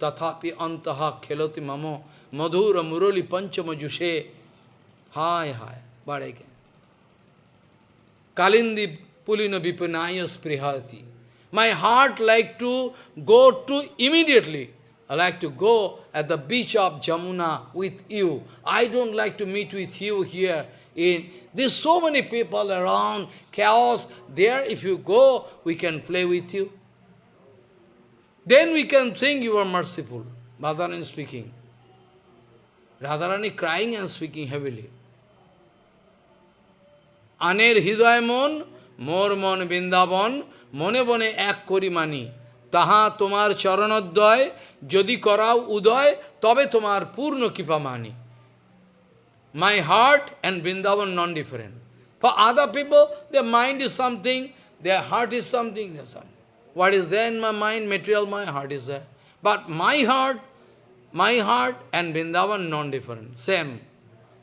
tathapi antaha kheloti mamo madhura murali panchama jushe. Hi, hi. But. Kalindi pulina vipanaya sprihati. My heart like to go to immediately. I like to go at the beach of Jamuna with you. I don't like to meet with you here. In There's so many people around, chaos. There, if you go, we can play with you. Then we can think you are merciful. Radharani is speaking. Radharani crying and speaking heavily. আনের হৃদয় মন মোর মন বৃন্দাবন মনে বনে এক করি মানি তাহা তোমার চরণোদ্দয় যদি করাও উদয় তবে তোমার পূর্ণ কৃপা মানি My heart and Vrindavan non-different. For other people, their mind is something, their heart is something, something. What is there in my mind, material, my heart is there. But my heart, my heart and Vrindavan non-different, same.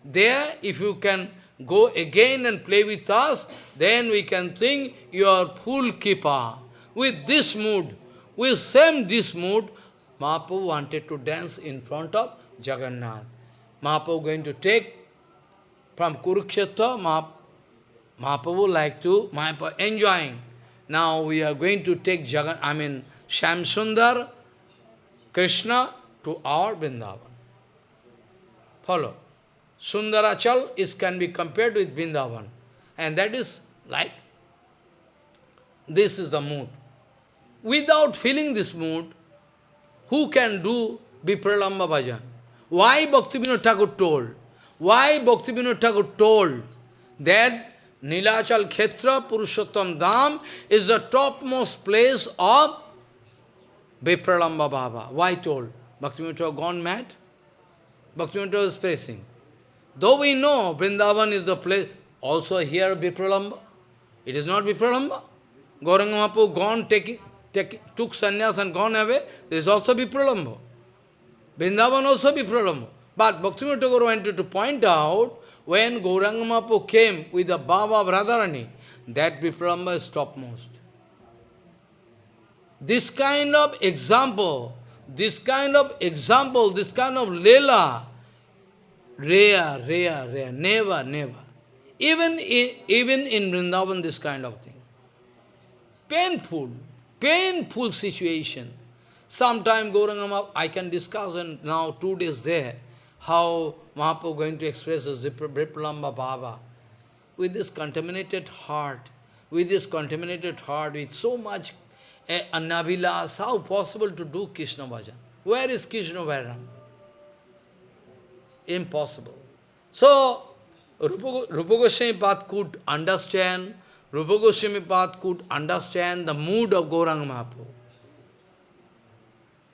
There, if you can go again and play with us, then we can think you are full keeper. With this mood, with same this mood, Mahaprabhu wanted to dance in front of Jagannath. Mahaprabhu going to take from Kurukshetra, Mahaprabhu like to, Mahaprabhu enjoying. Now we are going to take Jagan, I mean Shyamsundar, Krishna to our Vrindavan. Follow. Sundarachal is can be compared with Vrindavan. And that is like, this is the mood. Without feeling this mood, who can do Vipralamba Bhajan? Why Bhaktivinoda Thakur told? Why Bhaktivinoda Thakur told that Nilachal Khetra Purushottam Dham is the topmost place of Vipralamba Baba? Why told? Bhaktivinoda gone mad? Bhaktivinoda is praising. Though we know Vrindavan is the place, also here Vipralamba. It is not Vipralamba. Gauranga Mahaprabhu gone, taking, take, took sannyas and gone away. There is also Vipralamba. Vrindavan also Vipralamba. But Bhaktivinoda Thakur wanted to point out, when Gauranga Mahaprabhu came with the Baba Radharani, that Vipralamba is topmost. This kind of example, this kind of example, this kind of lela, Rare, rare, rare. Never, never. Even in, even in Vrindavan, this kind of thing. Painful, painful situation. Sometime Gauranga I can discuss, and now two days there, how Mahaprabhu going to express his Vipralamba Baba. With this contaminated heart, with this contaminated heart, with so much uh, anavilas, how possible to do Krishna bhajan? Where is Krishna Vairang? Impossible. So, Rupa, Rupa Goswami Pad could understand, Rupa Goswami Pad could understand the mood of Gauranga Mahaprabhu.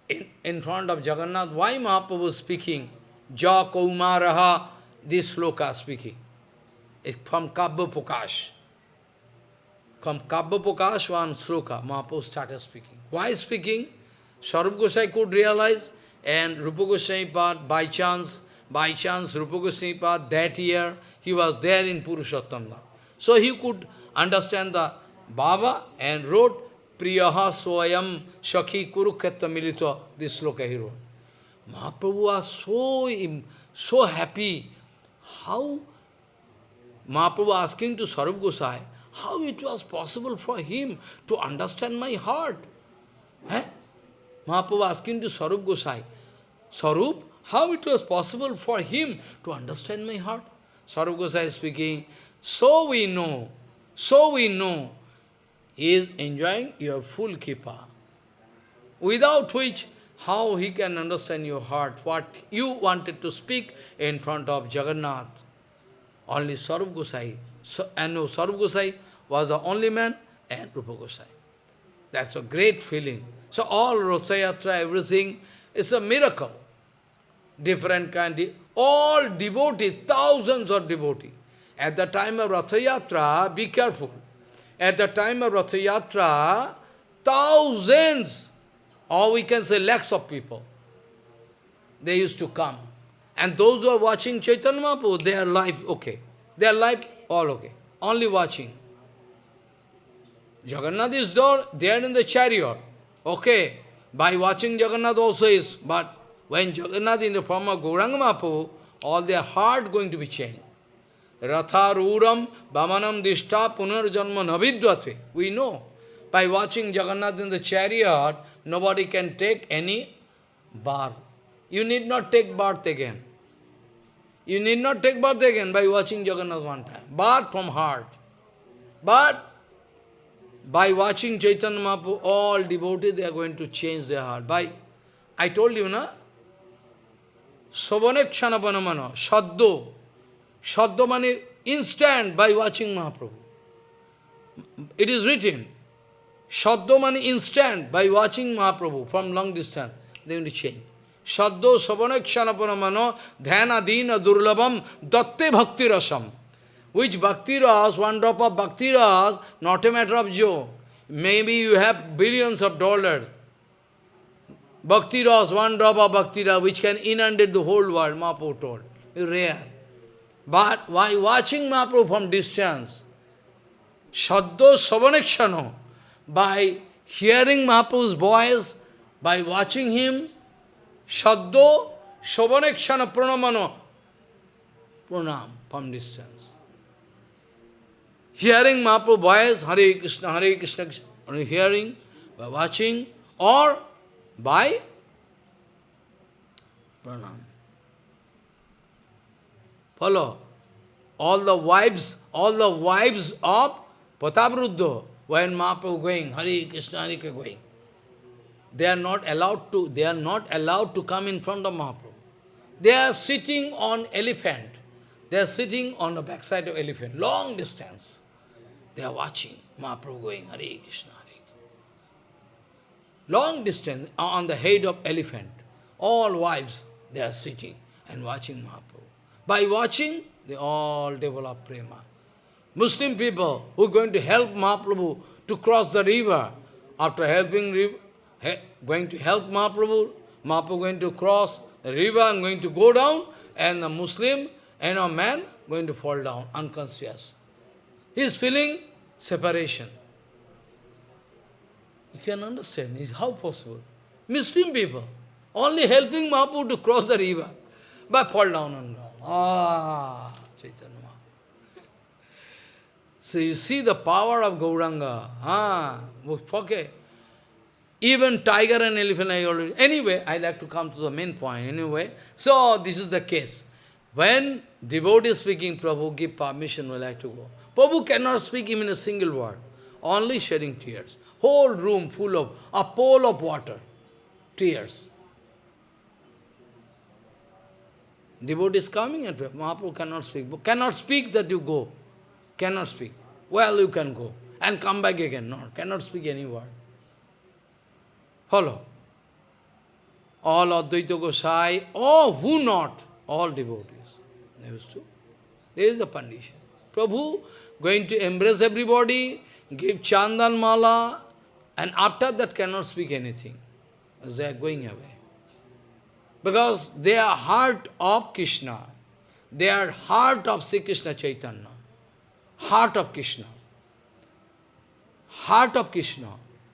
In, in front of Jagannath, why Mahaprabhu was speaking? Ja Kaumaraha, this sloka speaking. It's from Kavya Prakash. From Kavya Prakash, one sloka, Mahaprabhu started speaking. Why speaking? Sarup Gosai could realize and Rupa Goswami Pad, by chance, by chance, Rupa Goswami that year, he was there in Purushottam So he could understand the Baba and wrote Priyaha Swayam Shakhi Kurukshetra Militva, this sloka he wrote. Mahaprabhu was so, so happy. How Mahaprabhu asking to Sarup Gosai, how it was possible for him to understand my heart. Eh? Mahaprabhu asking to Sarup Gosai, Sarup, how it was possible for him to understand my heart? Sarup Gosai speaking, so we know, so we know, he is enjoying your full kripa. Without which, how he can understand your heart, what you wanted to speak in front of Jagannath. Only Sarup Gosai, and no, Gosai was the only man, and Rupa Gosai. That's a great feeling. So all Rathayatra, everything is a miracle. Different kind, all devotees, thousands of devotees. At the time of Rathayatra, be careful. At the time of Rathayatra, thousands, or we can say lakhs of people, they used to come. And those who are watching Chaitanya Mahaprabhu, their life okay. Their life all okay. Only watching. Jagannath is there, they are in the chariot. Okay. By watching Jagannath also is, but when Jagannath in the form of Gauranga Mahaprabhu, all their heart going to be changed. Ratharuram Vamanam Dishta Punarjanma Navidvate. We know. By watching Jagannath in the chariot, nobody can take any bar. You need not take birth again. You need not take birth again by watching Jagannath one time. Birth from heart. But by watching Chaitanya Mahaprabhu, all devotees, they are going to change their heart. By, I told you, na? Sovanekshanapanamana, Shaddo. Shaddo mani instant by watching Mahaprabhu. It is written. Shaddo mani instant by watching Mahaprabhu from long distance. They will change. Shaddo Savanekshanapana Dhyana Dina Durlabam Datte Bhakti Rasam. Which Bhakti Ras, one drop of Bhakti Ras, not a matter of joke. Maybe you have billions of dollars. Bhakti Ras, one drop of Bhakti Ras, which can inundate the whole world, Mahaprabhu told. Rare. But why watching Mahaprabhu from distance, Shaddo Savanekshano, by hearing Mahaprabhu's voice, by watching him, Shaddo Savanekshana Pranamano, Pranam from distance. Hearing Mahaprabhu's voice, Hare Krishna, Hare Krishna, hearing, by watching, or by pranam. Follow. All the wives, all the wives of Prataparudra, when Mahaprabhu going, Hare Krishna, Hare Krishna going, they are not allowed to, they are not allowed to come in front of Mahaprabhu. They are sitting on elephant. They are sitting on the backside of elephant, long distance. They are watching Mahaprabhu going, Hare Krishna, Long distance on the head of elephant. All wives, they are sitting and watching Mahaprabhu. By watching, they all develop prema. Muslim people who are going to help Mahaprabhu to cross the river, after helping going to help Mahaprabhu, Mahaprabhu going to cross the river and going to go down, and the Muslim and a man going to fall down, unconscious. He is feeling separation. You can understand, how possible? Muslim people, only helping Mahaprabhu to cross the river, but fall down and down. Ah, Chaitanya. So you see the power of Gauranga. Ah, okay. Even tiger and elephant I already... Anyway, I like to come to the main point anyway. So this is the case. When devotee speaking, Prabhu give permission, we like to go. Prabhu cannot speak even a single word. Only shedding tears. Whole room full of a pool of water. Tears. Devotee is coming and Mahaprabhu cannot speak. Cannot speak that you go. Cannot speak. Well, you can go. And come back again. No, cannot speak any word. Follow. All Advaita Gosai, oh, who not? All devotees. There is, there is a condition. Prabhu going to embrace everybody, give chandan mala, and after that cannot speak anything. They are going away. Because they are heart of Krishna. They are heart of Sri Krishna Chaitanya. Heart of Krishna. Heart of Krishna.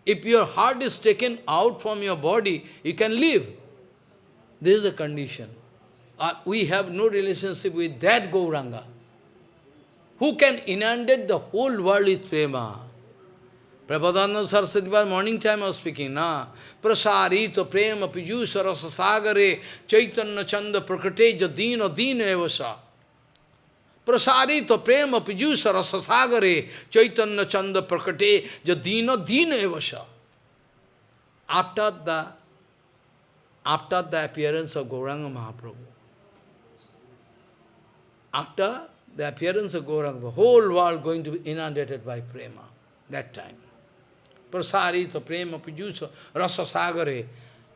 If your heart is taken out from your body, you can live. This is the condition. Uh, we have no relationship with that Gauranga. Who can inundate the whole world with prema? Prabhupada Saraswati was morning time I was speaking, na? Prasarito prema pijusha rasa sagare chaitanya chanda prakate jadina dina evasa. Prasarito prema pijusha rasa sagare chaitanya chanda prakate jadina dina evasa. After the, after the appearance of Gauranga Mahaprabhu, after the appearance of Gauranga, the whole world going to be inundated by prema, that time. प्रसारित प्रेम पीजूस रस सागर है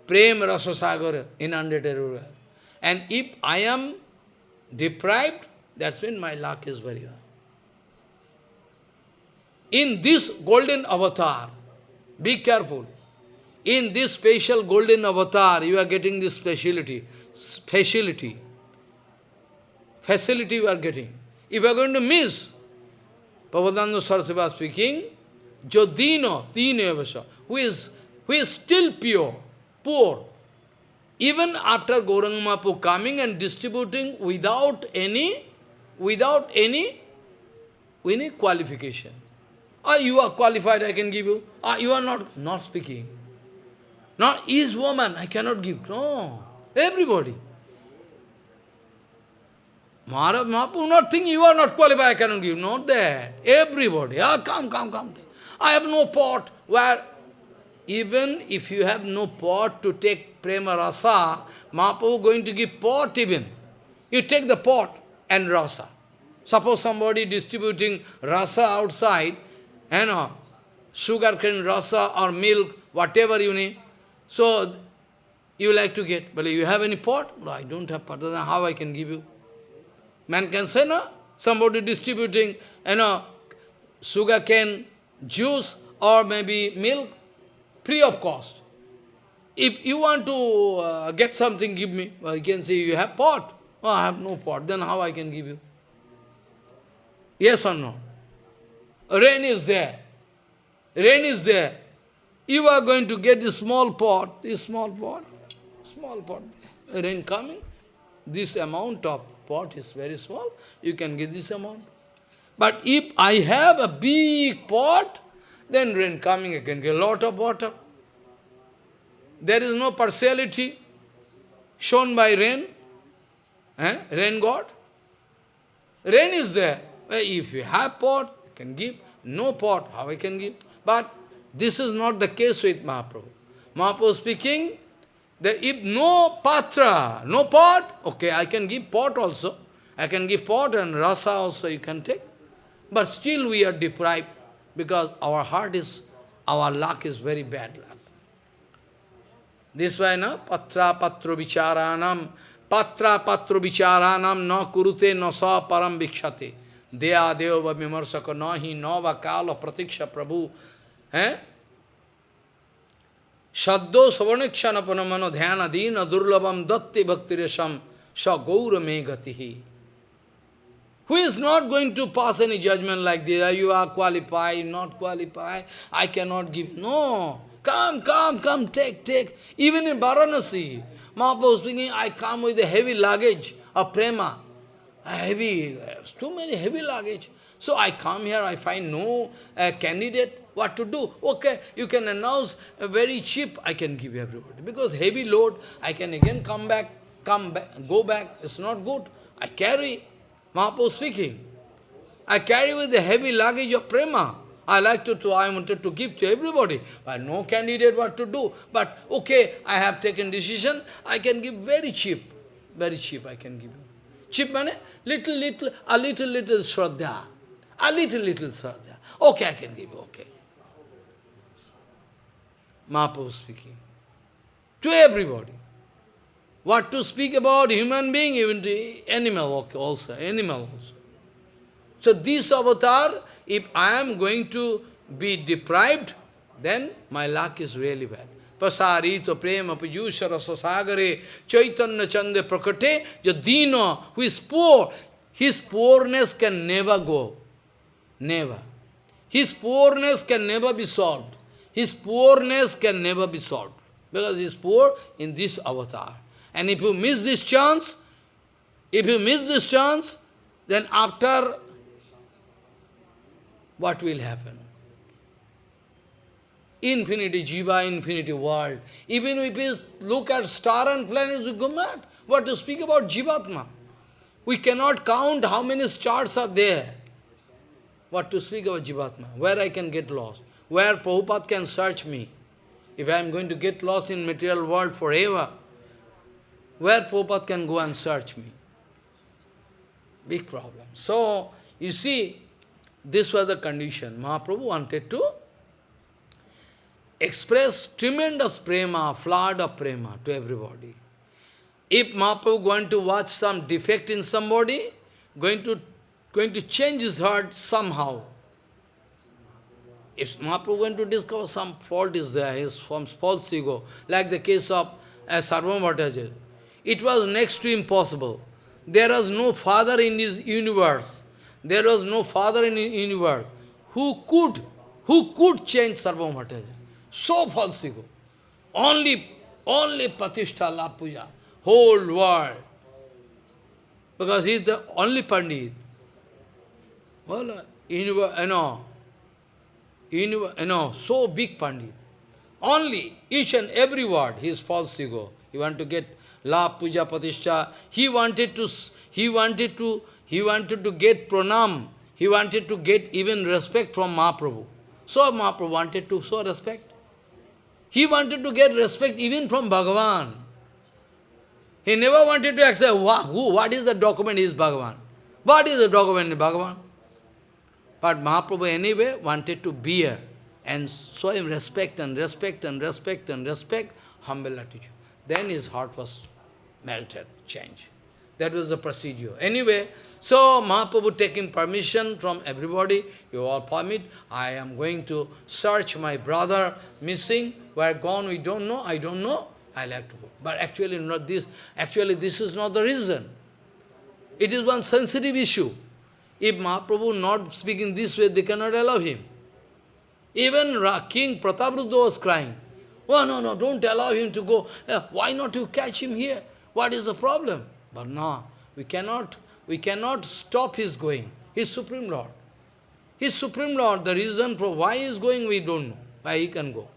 प्रेम रस सागर in undated and if I am deprived that's mean my luck is very in this golden avatar be careful in this special golden avatar you are getting this speciality speciality facility you are getting if are going to miss Prabodhananda सरसिवा speaking Jodino, Tinevasa, who is, who is still pure, poor, even after Gauranga coming and distributing without any, without any, any qualification. Ah, you are qualified, I can give you. Ah, you are not, not speaking. Not is woman, I cannot give. No, everybody. Maharaj Mahaprabhu not think you are not qualified, I cannot give. Not that. Everybody. Ah, come, come, come. I have no pot where even if you have no pot to take prema rasa, Mahaprabhu going to give pot even. You take the pot and rasa. Suppose somebody distributing rasa outside, you know, sugar cane rasa or milk, whatever you need. So, you like to get, but you have any pot? No, I don't have pot, then how I can give you? Man can say, no, somebody distributing, you know, sugar cane juice or maybe milk, free of cost. If you want to uh, get something, give me. Well, you can say, you have pot. Oh, I have no pot. Then how I can give you? Yes or no? Rain is there. Rain is there. You are going to get this small pot, this small pot, small pot. Rain coming. This amount of pot is very small. You can give this amount. But if I have a big pot, then rain coming, again, a lot of water. There is no partiality shown by rain. Eh? Rain God. Rain is there. If you have pot, you can give. No pot, how I can give? But this is not the case with Mahaprabhu. Mahaprabhu speaking, that if no patra, no pot, okay, I can give pot also. I can give pot and rasa also you can take. But still we are deprived because our heart is, our luck is very bad luck. This way, no? Patra patro vicharanam, patra patro vicharanam na kurute na sa param vikshate. Deya deva vimarsaka nahi nava kala pratiksha prabhu. Eh? Shaddo savanekshana panamano dhyana dina durlabam datti bhaktiresam sa gaura megatihi. Who is not going to pass any judgment like this? You are qualified, not qualified, I cannot give. No. Come, come, come, take, take. Even in Varanasi, Mahaprabhu speaking, I come with a heavy luggage of prema. A heavy, too many heavy luggage. So I come here, I find no uh, candidate. What to do? Okay, you can announce a very cheap, I can give everybody. Because heavy load, I can again come back, come back, go back. It's not good. I carry. Mahaprabhu speaking. I carry with the heavy luggage of prema. I like to, to, I wanted to give to everybody, but no candidate what to do. But okay, I have taken decision, I can give very cheap. Very cheap I can give. Cheap money, little, little, a little, little shraddha. A little, little shraddha. Okay, I can give okay. Mahaprabhu speaking. To everybody. What to speak about human being, even animal also, animal also. So this avatar, if I am going to be deprived, then my luck is really bad. pasarito prema pajusha rasasagare chaitanya chande prakate jadina who is poor, his poorness can never go. Never. His poorness can never be solved. His poorness can never be solved. Because he is poor in this avatar. And if you miss this chance, if you miss this chance, then after, what will happen? Infinity jiva, infinity world. Even if you look at star and planets, you go mad. What to speak about jivatma? We cannot count how many stars are there. What to speak about jivatma? Where I can get lost? Where Prabhupada can search me? If I am going to get lost in material world forever, where Prabhupada can go and search me? Big problem. So, you see, this was the condition. Mahaprabhu wanted to express tremendous prema, flood of prema to everybody. If Mahaprabhu going to watch some defect in somebody, going to, going to change his heart somehow, if Mahaprabhu going to discover some fault is there, his from false ego, like the case of uh, Sarvabhattaja, it was next to impossible. There was no father in his universe. There was no father in his universe who could, who could change Sarvabhattaja. So false ego. Only, only Patishta La Puja, whole world. Because he is the only Pandit. Well, uh, you know, you know, so big Pandit. Only each and every word, his false ego. You want to get La Puja Patishtha. He wanted to, he wanted to, he wanted to get pranam. He wanted to get even respect from Mahaprabhu. So Mahaprabhu wanted to show respect. He wanted to get respect even from Bhagavan. He never wanted to accept who, what is the document is Bhagavan. What is the document in Bhagavan? But Mahaprabhu anyway wanted to bear and show him respect and respect and respect and respect, humble attitude. Then his heart was melted, changed. That was the procedure. Anyway, so Mahaprabhu taking permission from everybody, you all permit, I am going to search my brother missing, where gone we don't know, I don't know, I like to go. But actually not this, actually this is not the reason. It is one sensitive issue. If Mahaprabhu not speaking this way, they cannot allow him. Even King Prataparudra was crying. Oh, no, no, don't allow him to go. Uh, why not you catch him here? What is the problem? But no, we cannot, we cannot stop his going. His Supreme Lord. His Supreme Lord. The reason for why he is going, we don't know. Why he can go.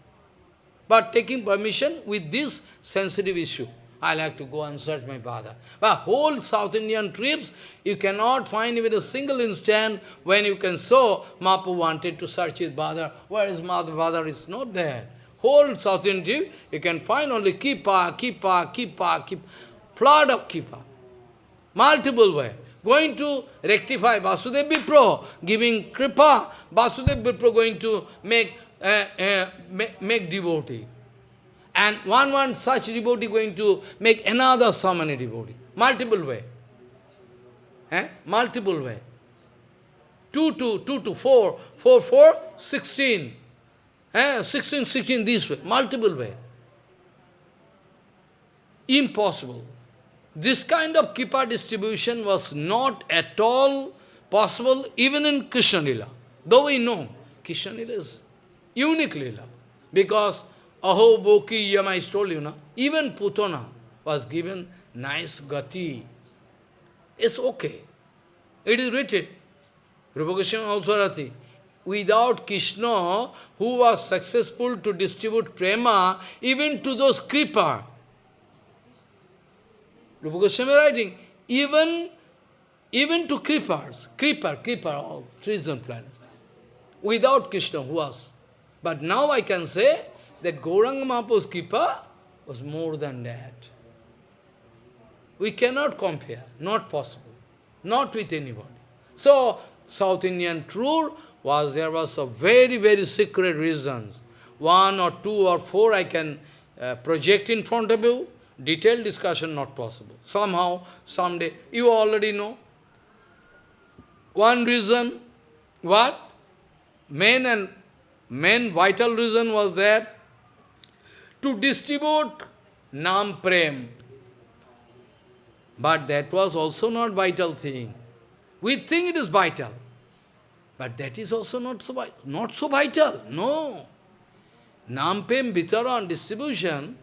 But taking permission with this sensitive issue, I like to go and search my father. But whole South Indian trips, you cannot find even a single instant when you can show Mapu wanted to search his father. Where is mother? Father is not there. Whole South Indian trip, you can find only Kripa, Kripa, Kripa, Kripa flood of Kripa. Multiple way. Going to rectify Vasudev Vipro, giving Kripa, Vasudev Vipro going to make, uh, uh, make, make devotee. And one one such devotee going to make another so many devotee. Multiple way. Eh? Multiple way. 2 to 2 to 4, 4, 4, 16. Eh? 16, 16 this way. Multiple way. Impossible. This kind of kripa distribution was not at all possible even in Krishna Lila. Though we know Krishna Lila is unique Lila. Because Aho Boki Yama, I told you, even Putana was given nice gati. It's okay. It is written. Rupa Goswami also rati. Without Krishna, who was successful to distribute prema, even to those kripa, Rupa Goswami writing, even, even to creepers, creeper, creeper, all trees and plants, without Krishna, who was. But now I can say that Gauranga Mahaprabhu's kripa was more than that. We cannot compare, not possible, not with anybody. So, South Indian tour was, there was a very, very secret reasons. One or two or four I can uh, project in front of you. Detailed discussion not possible. Somehow, someday, you already know. One reason, what? Main and main vital reason was that to distribute Nam Prem. But that was also not vital thing. We think it is vital. But that is also not so, not so vital. No. Nam Prem Vitaran distribution,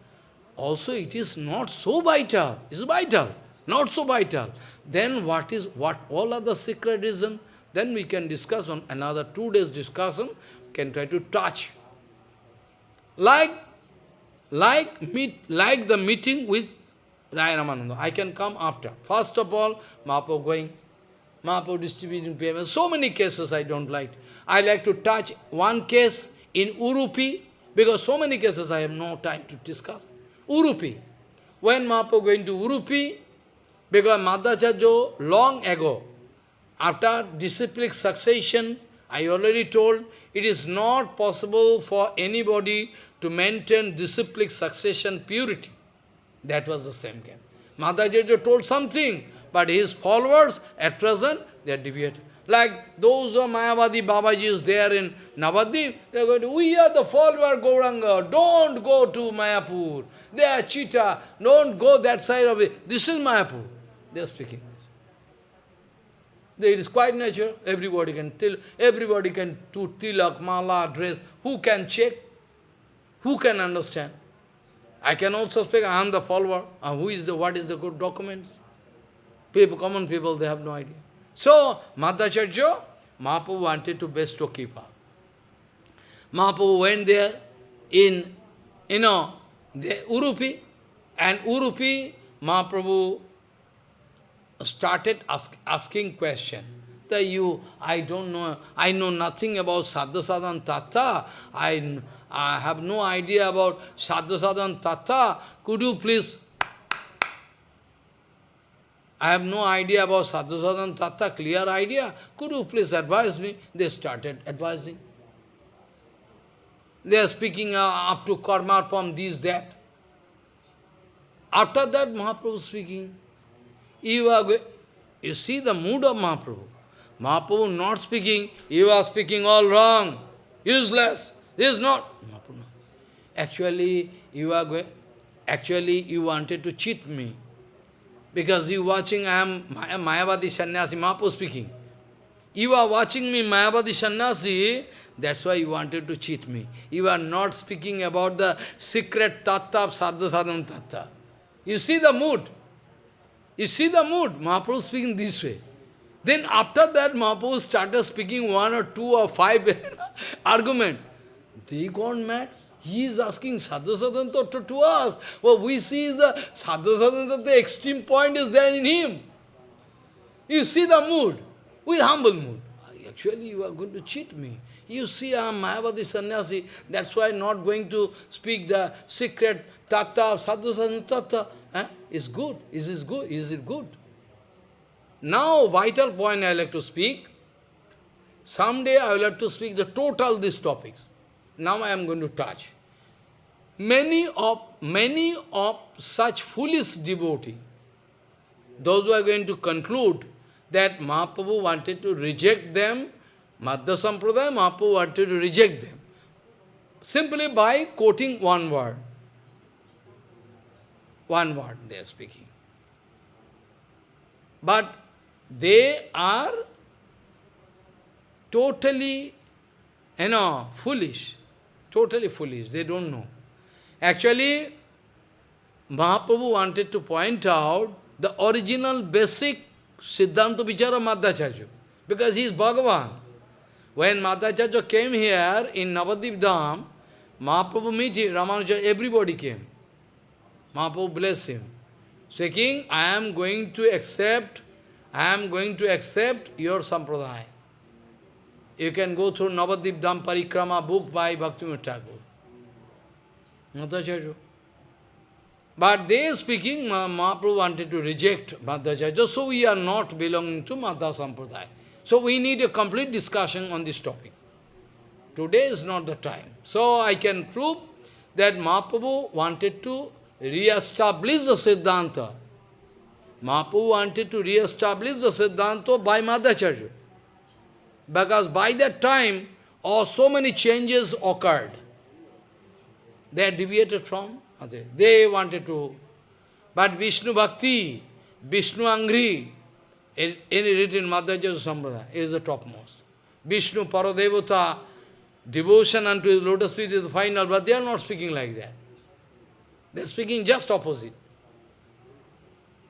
also it is not so vital. It's vital, not so vital. Then what is, what all other secret reason? Then we can discuss on another two days discussion, can try to touch. Like, like, meet, like the meeting with Raya Ramananda. I can come after. First of all, Mahaprabhu going, Mahaprabhu distributing payments. So many cases I don't like. I like to touch one case in Udupi, because so many cases I have no time to discuss. Udupi. When Mahaprabhu going to Udupi, because Madhvacharya long ago, after disciplic succession, I already told, it is not possible for anybody to maintain disciplic succession purity. That was the same game. Madhvacharya told something, but his followers, at present, they are deviated. Like those are Mayavadi Babajis there in Navadip, they are going to, we are the follower Gauranga, don't go to Mayapur. They are cheetah, don't go that side of it. This is Mayapur. They are speaking. It is quite natural. Everybody can till, everybody can do tilak, mala, dress. Who can check? Who can understand? I can also speak, I am the follower. Uh, who is the, what is the good documents? People, common people, they have no idea. So, Madhvacharya, Mahaprabhu wanted to bestow Kripa. Mahaprabhu went there in, you know, the Udupi, and Udupi, Mahaprabhu started ask, asking question. That you, I don't know, I know nothing about Sadhu Sadhan Tattva, I, I have no idea about Sadhu Sadhan Tattva, could you please I have no idea about sadhu sadhan tattva, clear idea. Could you please advise me? They started advising. They are speaking uh, up to karma from this, that. After that, Mahaprabhu speaking. You, are, you see the mood of Mahaprabhu. Mahaprabhu not speaking, you are speaking all wrong, useless. This is not. Actually, you are going, actually you wanted to cheat me. Because you watching, I am Mayavadi Sannyasi, Mahaprabhu speaking. You are watching me, Mayavadi Sannyasi, that's why you wanted to cheat me. You are not speaking about the secret tattva of sadhu sadhana tattva. You see the mood. You see the mood. Mahaprabhu speaking this way. Then after that, Mahaprabhu started speaking one or two or five argument. They gone mad. He is asking sadhu sadhana tattva to us. What we see is the sadhu sadhana the extreme point is there in him. You see the mood, with humble mood. Actually, you are going to cheat me. You see, I am Mayavadi sannyasi, that's why I am not going to speak the secret tattva, sadhu tattva. Eh? Is good. Is this good? Is it good? Now, vital point I like to speak. Someday I will have to speak the total these topics. Now I am going to touch. Many of, many of such foolish devotees, those who are going to conclude that Mahaprabhu wanted to reject them, Madhya Sampradaya, Mahaprabhu wanted to reject them, simply by quoting one word. One word they are speaking. But they are totally, you know, foolish. Totally foolish. They don't know. Actually, Mahaprabhu wanted to point out the original basic Siddhanta Vichara Madhacharya, because he is Bhagavan. When Madhvacharya came here in Navadip Dham, Mahaprabhu met him, Ramanuja, everybody came. Mahaprabhu blessed him, saying, I am going to accept, I am going to accept your sampradaya. You can go through Navadip Dham Parikrama book by Bhaktivinoda Thakur. Madhvacharya. But they speaking, Mahaprabhu wanted to reject Madhvacharya, so we are not belonging to Madhva Sampradaya. So we need a complete discussion on this topic. Today is not the time. So I can prove that Mahaprabhu wanted to re-establish the Siddhanta. Mahaprabhu wanted to re-establish the Siddhanta by Madhvacharya. Because by that time, oh, so many changes occurred. They deviated from. They wanted to, but Vishnu Bhakti, Vishnu Angri, in written Madhyaja Sampradaya, is the topmost. Vishnu Paradevata, devotion unto his lotus feet is the final, but they are not speaking like that. They are speaking just opposite.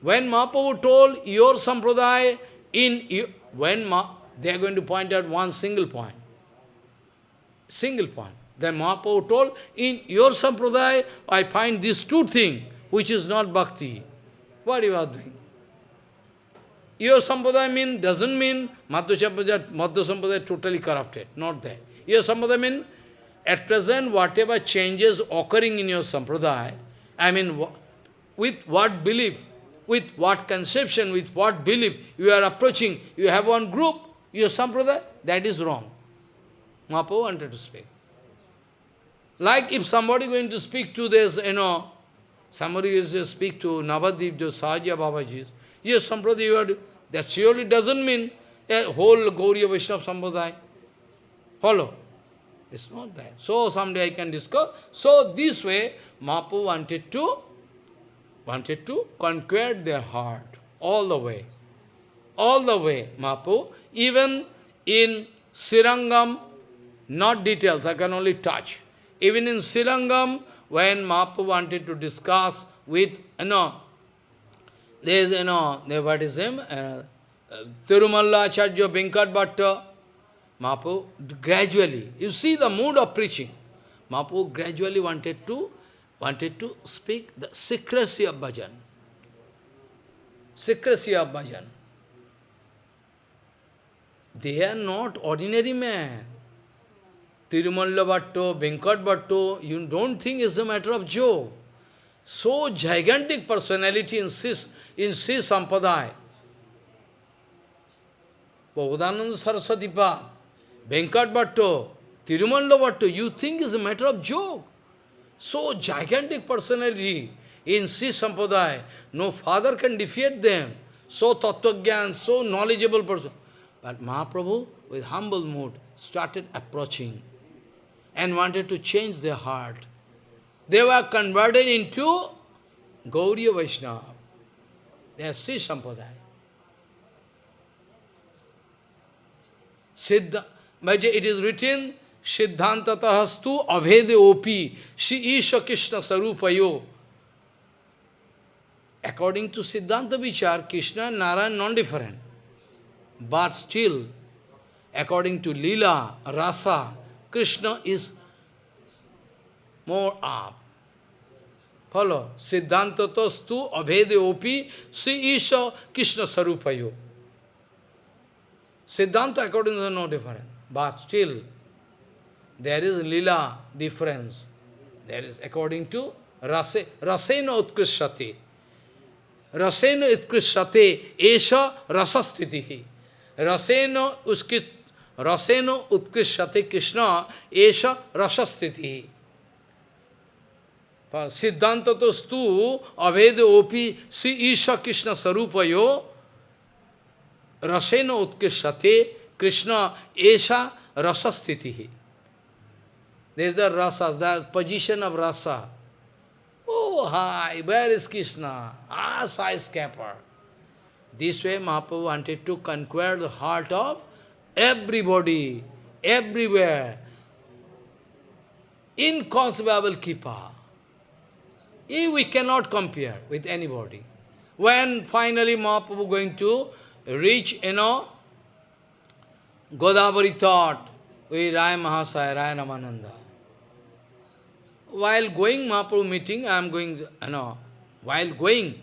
When Mahaprabhu told your Sampradaya, in when Ma, they are going to point out one single point. Single point. Then Mahaprabhu told, in your Sampradaya, I find these two things, which is not bhakti. What you are doing? Your Sampradaya mean, doesn't mean Madhva Sampradaya, Sampradaya totally corrupted. Not that. Your Sampradaya mean, at present, whatever changes occurring in your Sampradaya, I mean, with what belief, with what conception, with what belief you are approaching, you have one group, your Sampradaya, that is wrong. Mahaprabhu wanted to speak. Like if somebody going to speak to this, you know, somebody is to speak to Navadip, to Sahaja Babaji, yes, Sampradaya, you are, that surely doesn't mean a whole Gauriya Vaishnava Sampradaya. Follow? It's not that. So someday I can discuss. So this way, Mahaprabhu wanted to, wanted to conquer their heart all the way. All the way, Mahaprabhu. Even in Srirangam, not details, I can only touch. Even in Srirangam, when Mahaprabhu wanted to discuss with, you know, there is, you know, there, what is him? Uh, uh, Tirumalla Acharya Venkat Bhatta, Mahaprabhu gradually, you see the mood of preaching. Mahaprabhu gradually wanted to, wanted to speak the secrecy of bhajan. Secrecy of bhajan. They are not ordinary men. Tirumalla Bhatto, Venkat Bhatto, you don't think it's a matter of joke. So gigantic personality in Sis, in Sri Sampradaya. Bhagavananda Saraswati Path, Venkat Bhatto, you think is a matter of joke. So gigantic personality in Sri Sampradaya, no father can defeat them. So Tattva so knowledgeable person. But Mahaprabhu, with humble mood, started approaching and wanted to change their heart. They were converted into Gauriya Vaishnava. They are Sri Sampradaya. Siddha, it is written, Siddhantatahastu avede opi, Shri Isha Krishna Sarupayo. According to Siddhanta Vichar, Krishna and Narayan non-different. But still, according to Lila, Rasa, Krishna is more up. Follow. Siddhanta tostu avede opi si isha Krishna sarupayo. Siddhanta according to no different. But still, there is lila difference. There is according to rase, rasena utkrishati. Rasena utkrishate esha rasastitihi. Rasena uskrit Raseno utkrishate Krishna esha rasasthiti. Siddhanta tostu avede opi si isha Krishna sarupayo raseno utkrishate Krishna esha rasasthiti. There is the rasas, the position of rasa. Oh, hi, where is Krishna? Ah, skyscraper. This way Mahaprabhu wanted to conquer the heart of everybody, everywhere, inconceivable We cannot compare with anybody. When finally Mahaprabhu going to reach, you know, Godavari thought with Raya Mahasaya, Raya Ramananda. While going Mahaprabhu meeting, I am going, you know, while going,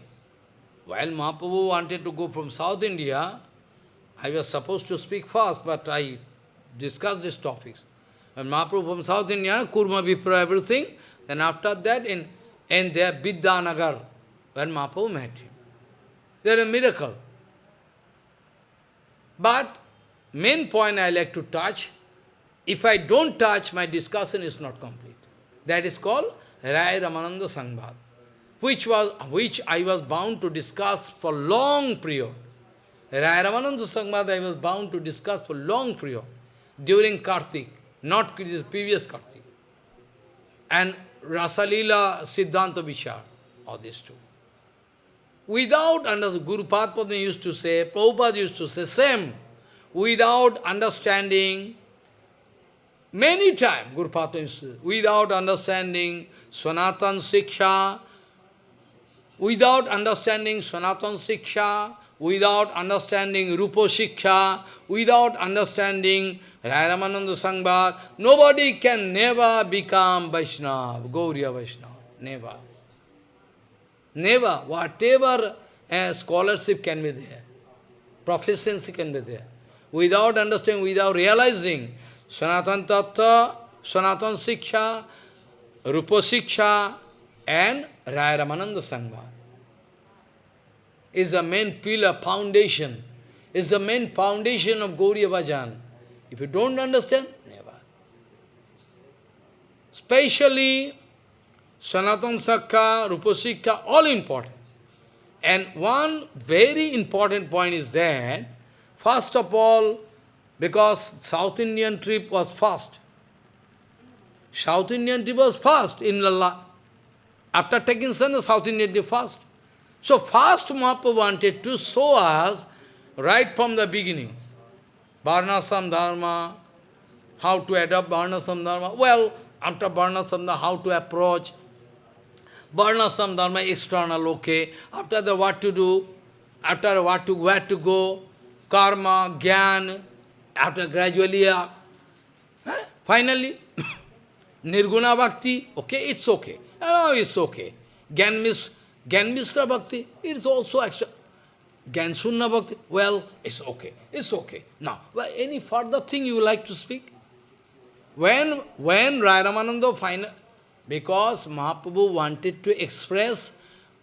while Mahaprabhu wanted to go from South India, I was supposed to speak fast, but I discussed these topics. When Mahaprabhu from South India, Kurma Vipra, everything, then after that, in, in their Vidyanagar, when Mahaprabhu met him. There a miracle. But main point I like to touch, if I don't touch, my discussion is not complete. That is called Rai Ramananda Sangbad, which, was, which I was bound to discuss for long period. Rai Ramananda Sangbad I was bound to discuss for long period during Kartik, not previous Kartik. And Rasalila, Siddhanta Vishar, all these two. Without understanding, Guru Padma used to say, Prabhupada used to say, same, without understanding, many times Guru Padma used to say, without understanding Sanatan Siksha, without understanding Sanatan Siksha, without understanding Rupa Siksha, without understanding Rairamananda Sangbad, nobody can never become Vaishnava, Gauriya Vaishnava, never. Never, whatever uh, scholarship can be there, proficiency can be there. Without understanding, without realizing, Sanatan Tattva, Sanatan Siksha, Rupa Siksha, and Raya Ramananda is the main pillar, foundation, is the main foundation of Gauriya Bhajan. If you don't understand, never. Especially Sanatan Sakha, Rupasikha, all important. And one very important point is that, first of all, because South Indian trip was fast. South Indian trip was fast in Lalla. After taking sun, South Indian trip fast. So first Mahaprabhu wanted to show us right from the beginning. Varnasam Dharma, how to adopt Varnasam Dharma. Well, after Varnasam Dharma, how to approach, Varnasam dharma external, okay. After the what to do, after what to where to go, karma, gyan, after gradually, uh, finally, nirguna bhakti, okay, it's okay. No, it's okay. Gyan, mis, Gyan Mishra bhakti, it's also extra. Gyan Sunna bhakti, well, it's okay, it's okay. Now, any further thing you like to speak? When, when Rai Ramananda final, because Mahaprabhu wanted to express,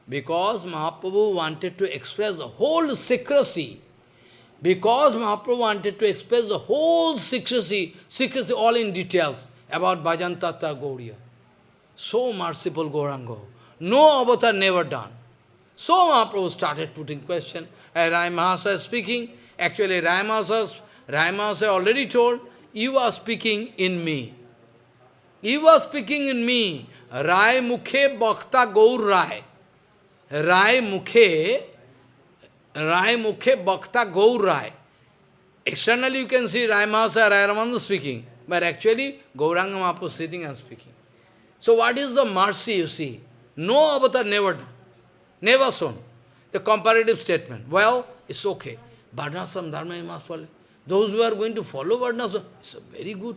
because Mahaprabhu wanted to express the whole secrecy, because Mahaprabhu wanted to express the whole secrecy, secrecy all in details about Bhajantata Gauriya. So merciful Gauranga. No avatar never done. So Mahaprabhu started putting question. And Rai Mahasa is speaking. Actually, Rai Mahasa, Rai Mahasa already told, you are speaking in me. You are speaking in me. Rai Mukhe Bhakta Gaur Rai. Rai Mukhe, Rai Mukhe Bhakta Gaur Rai. Externally you can see Rai Mahasa, Rai speaking. But actually, Gauranga Mahaprabhu sitting and speaking. So what is the mercy you see? No avatar never done. Never shown. The comparative statement. Well, it's okay. Varnasam Dharma you must follow. Those who are going to follow Varnasam, it's very good.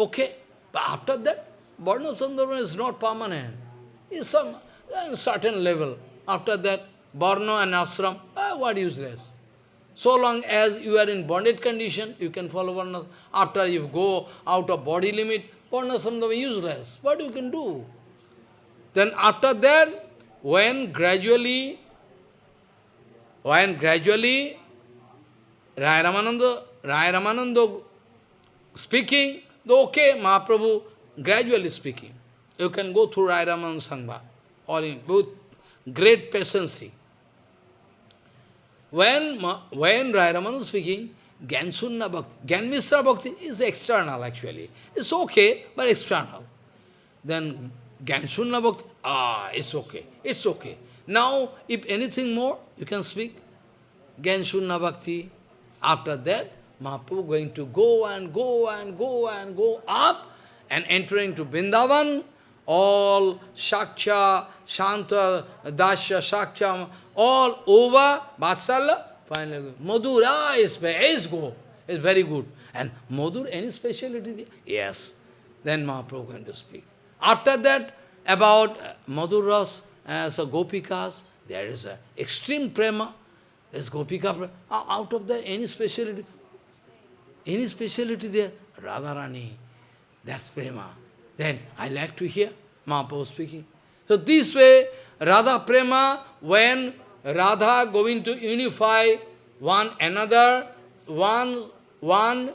Okay. But after that, Varnasam Dharma is not permanent. It's some uh, certain level. After that, Varna and Ashram, uh, what useless. So long as you are in bonded condition, you can follow Varna. After you go out of body limit, Varna Samdhava useless. What you can do? Then after that, when gradually, when gradually Rai Ramananda, Rai Ramananda speaking, okay, Mahaprabhu gradually speaking. You can go through Rai Ramananda Sangha, or in both great patience. When, when Rai Ramananda speaking, Gyansunna Bhakti, Gyan Bhakti is external actually. It's okay, but external. Then Gyansunna Bhakti, ah, it's okay, it's okay. Now, if anything more, you can speak. Gyansunna Bhakti. After that, Mahaprabhu going to go and go and go and go up and entering to Vrindavan, all Shaksha, Shanta, Dasya, Shaksha, all over, Vatsalya, finally, Madhura is, is go, is very good. And Madhur, any speciality? Yes. Then Mahaprabhu going to speak. After that, about Madhuras, uh, so Gopikas, there is a extreme prema. There's Gopika prema. Out of that, any speciality? Any speciality there? Radharani. That's prema. Then I like to hear Mahaprabhu speaking. So this way, Radha prema, when Radha going to unify one another, one, one,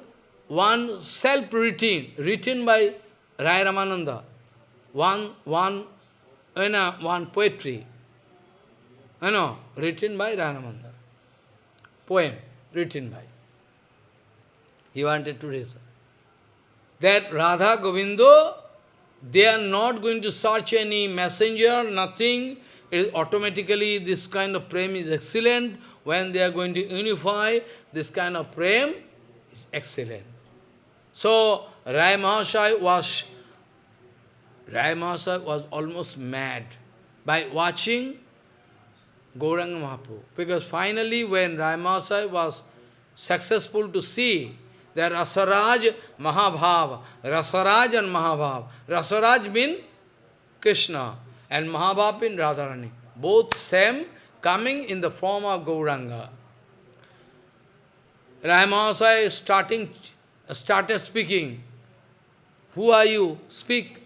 one self-written, written by Rai Ramananda, one, one, you know, one poetry, you know, written by Ramananda. Poem, written by. He wanted to read. That Radha Govindo They are not going to search any messenger, nothing. It is automatically this kind of prem is excellent. When they are going to unify, this kind of prem is excellent. So, Rai was, Rai Mahasaya was almost mad by watching Gauranga Mahaprabhu. Because finally when Rai Mahasaya was successful to see that Rasaraj, Mahabhav, Rasaraj and Mahabhav. Rasaraj means Krishna and Mahabhav means Radharani. Both same coming in the form of Gauranga. Ramasai starting started speaking. Who are you? Speak.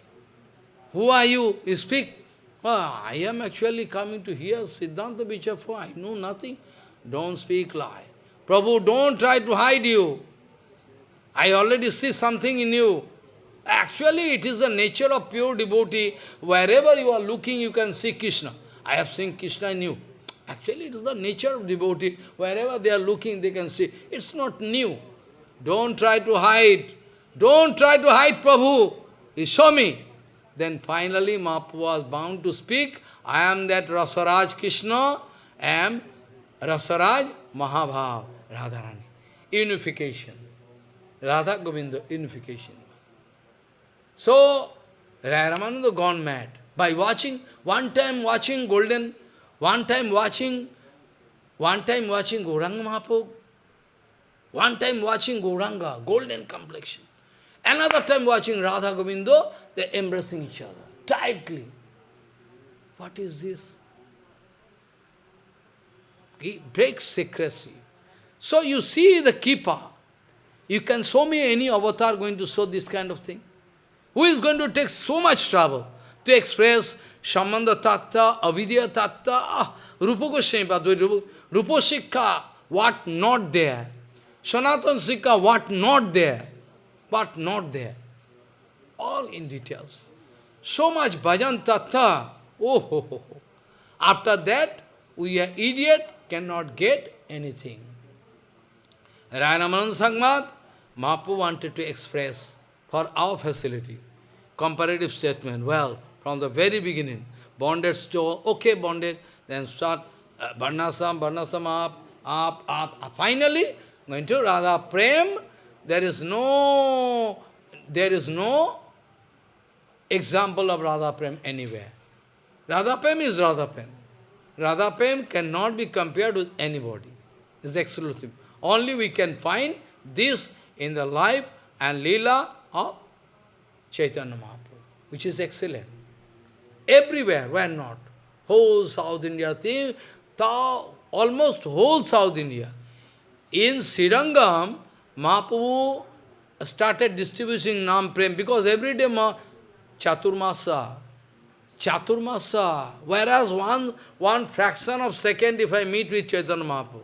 Who are you? You speak. Oh, I am actually coming to hear Siddhanta Vichafo. I know nothing. Don't speak lie. Prabhu, don't try to hide you. I already see something in you. Actually, it is the nature of pure devotee. Wherever you are looking, you can see Krishna. I have seen Krishna in you. Actually, it is the nature of devotee. Wherever they are looking, they can see. It's not new. Don't try to hide. Don't try to hide Prabhu. He show me. Then finally, Mahaprabhu was bound to speak. I am that Rasaraj Krishna. I am Rasaraj Mahabhav Radharani. Unification. Radha Govinda, unification. So, Ramananda gone mad. By watching, one time watching golden, one time watching, one time watching Gauranga Mahaprabhu, one time watching Gauranga, golden complexion. Another time watching Radha Govinda, they're embracing each other tightly. What is this? He breaks secrecy. So you see the keeper. You can show me any avatar going to show this kind of thing. Who is going to take so much trouble to express Sambandha Tattva, Avidya Tattva, ah, Rupa Goswami Rupa Sikha, what not there. Sanatan Sikha, what not there. What not there. All in details. So much bhajan tattva. Oh, ho, ho, ho. After that, we are idiot, cannot get anything. Ranaman Sangmat, Mahaprabhu wanted to express for our facility. Comparative statement. Well, from the very beginning, bonded store, okay, bonded, then start uh, Varnasam, up, up, up, up. Finally, going to Radha Prem, there is no, there is no example of Radha Prem anywhere. Radha Prem is Radha Prem. Radha Prem cannot be compared with anybody. It's exclusive. Only we can find this in the life and lila of Chaitanya Mahaprabhu, which is excellent. Everywhere, where not? Whole South India thing, almost whole South India. In Srirangam, Mahaprabhu started distributing Nam Prem because every day Ma Chaturmasa, Chaturmasa, whereas one, one fraction of second if I meet with Chaitanya Mahaprabhu,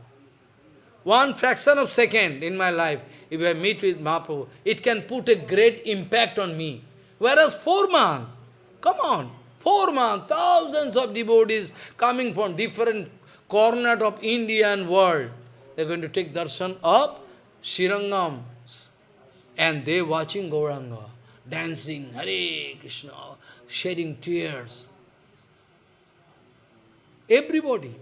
one fraction of second in my life, if I meet with Mahaprabhu, it can put a great impact on me. Whereas four months, come on, four months, thousands of devotees coming from different corners of Indian world, they're going to take darshan of Srirangam. And they watching Gauranga, dancing, Hare Krishna, shedding tears. Everybody.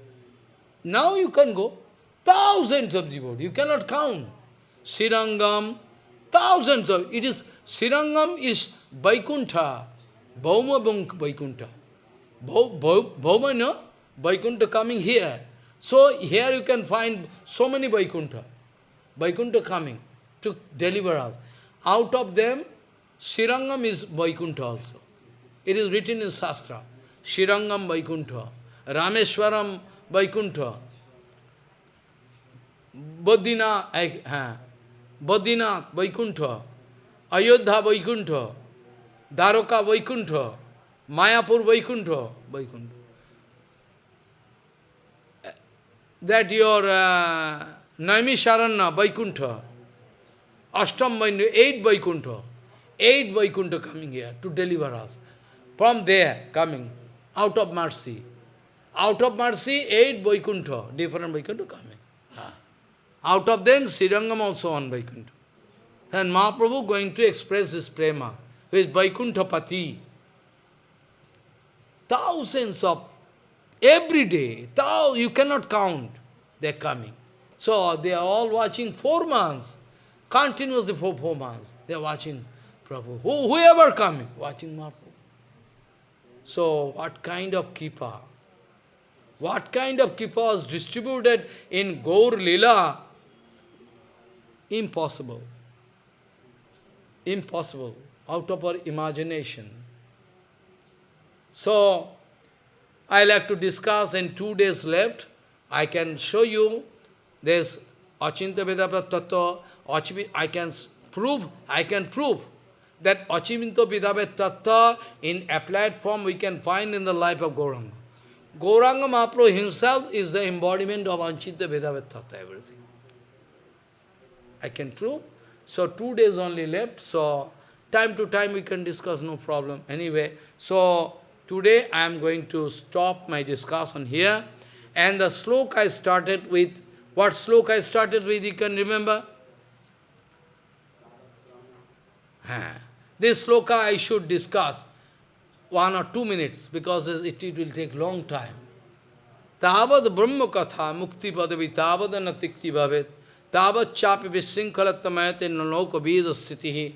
Now you can go. Thousands of devotees, you cannot count. Srirangam, thousands of, it is, Srirangam is Vaikuntha, Bhauma Vaikuntha. Bhauma, no? Vaikuntha coming here. So here you can find so many Vaikuntha. Vaikuntha coming to deliver us. Out of them, Srirangam is Vaikuntha also. It is written in Shastra. Srirangam Vaikuntha, Rameshwaram Vaikuntha, Badrinath, uh, Badrinath, Vaikuntha, Ayodhya, Vaikuntha, Dwaraka, Vaikuntha, Mayapur, Vaikuntha, Vaikuntha. That your uh, Naimisharanya, Vaikuntha, Ashtam Vaikuntha, eight Vaikuntha, eight Vaikuntha coming here to deliver us. From there, coming, out of mercy. Out of mercy, eight Vaikuntha, different Vaikuntha coming. Out of them, Srirangam also on Vaikuntha. And Mahaprabhu going to express his prema. who is Vaikuntapati. Thousands of, every day, thou, you cannot count, they are coming. So they are all watching four months, continuously for four months. They are watching Prabhu. Who, whoever coming, watching Mahaprabhu. So what kind of kripa? What kind of kripa was distributed in Gaur Lila? Impossible. Impossible. Out of our imagination. So, I like to discuss in two days left. I can show you this Achinta Vedapa Tattva, I can prove, I can prove that Achiminto Vidabhet in applied form we can find in the life of Gauranga. Gauranga Mahaprabhu himself is the embodiment of Anchita Vedabhet everything. I can prove. So two days only left, so time to time we can discuss, no problem. Anyway, so today I am going to stop my discussion here. And the sloka I started with, what sloka I started with, you can remember? This sloka I should discuss one or two minutes, because it, it will take long time. Tavad Brahma Katha Mukti Padavi Tavad Natikti Bhavet Tavad Chapi Visinkhalattamate Naloka Vida Sthitihi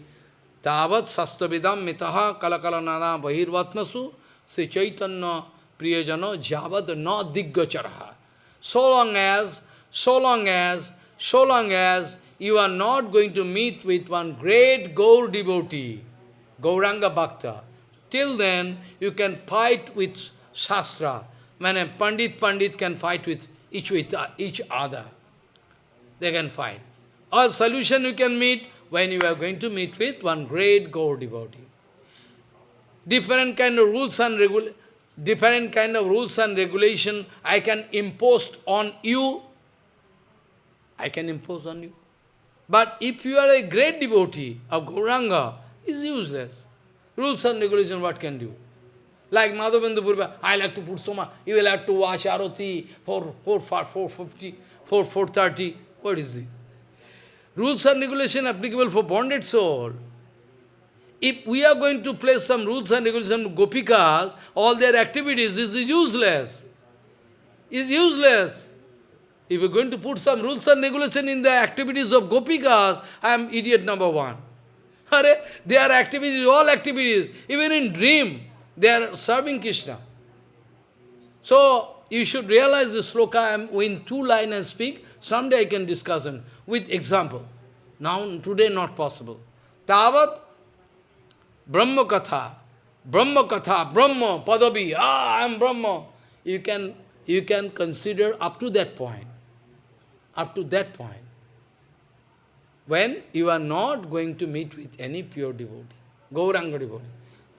Tavad Sastavidam Mitaha Kalakala Nana Bahirvatmasu Sri Chaitanya Priyajano Javad Na Diggacharaha. So long as, so long as, so long as you are not going to meet with one great Gaur devotee, Gauranga Bhakta, till then you can fight with Shastra. When a Pandit Pandit can fight with each, with uh, each other, they can fight. Or solution you can meet when you are going to meet with one great Gaur devotee. Different kind of rules and regula different kind of rules and regulation I can impose on you. I can impose on you. But if you are a great devotee of Gauranga, it's useless. Rules and regulation, what can do? Like Madhavendra Puri, I like to put Soma, you will have to watch Arati for 4, 4, 450, 4, 430. What is it? Rules and regulation applicable for bonded soul. If we are going to place some rules and regulations Gopikas, all their activities is useless. Is useless. If you're going to put some rules and regulation in the activities of Gopikas, I am idiot number one. Are, their activities, all activities, even in dream, they are serving Krishna. So, you should realize this sloka, I am in two lines and speak, someday I can discuss them with example. Now, today not possible. Tavat Brahma Katha, Brahma Katha, Brahma, Padavi, ah, I am Brahma. You can, you can consider up to that point up to that point. When you are not going to meet with any pure devotee, Gauranga devotee.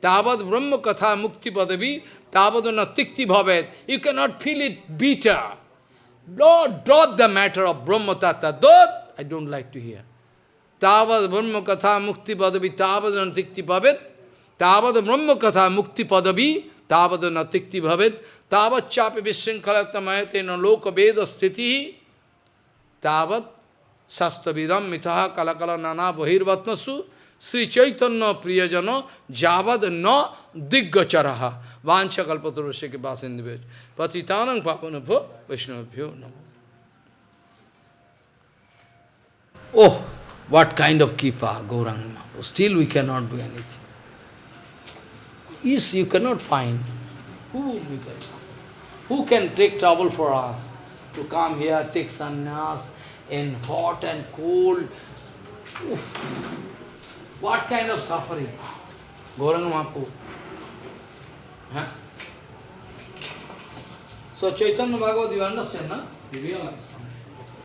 Tavad Brahma Katha Mukti Padavi, Tavad Natikti Bhavet. You cannot feel it bitter. Lord, drop the matter of Brahma Tattva. That I don't like to hear. Tavad Brahma Katha Mukti Padavi, Tavad Natikti Bhavet. Tavad Brahma Katha Mukti Padavi, Tavad Natikti Bhavet. Tavad Chapi Vishinkhalatmayate no Loka Veda. तावत शस्त्रविदम myth कलकल नाना बहिर्वत्मसु श्री चैतन्य प्रियजनो जावद न दिग्गचर। वाछ कल्पत के पास पतितान पापन भो वैष्णवभ्यो नमो। Oh what kind of कीपा Gauranga still we can not do anything is you can not find who can take travel for us to come here take sannyas in hot and cold. Oof. What kind of suffering? Gauranga Mahaprabhu. Huh? So Chaitanya Bhagavat, you understand, no? You realize?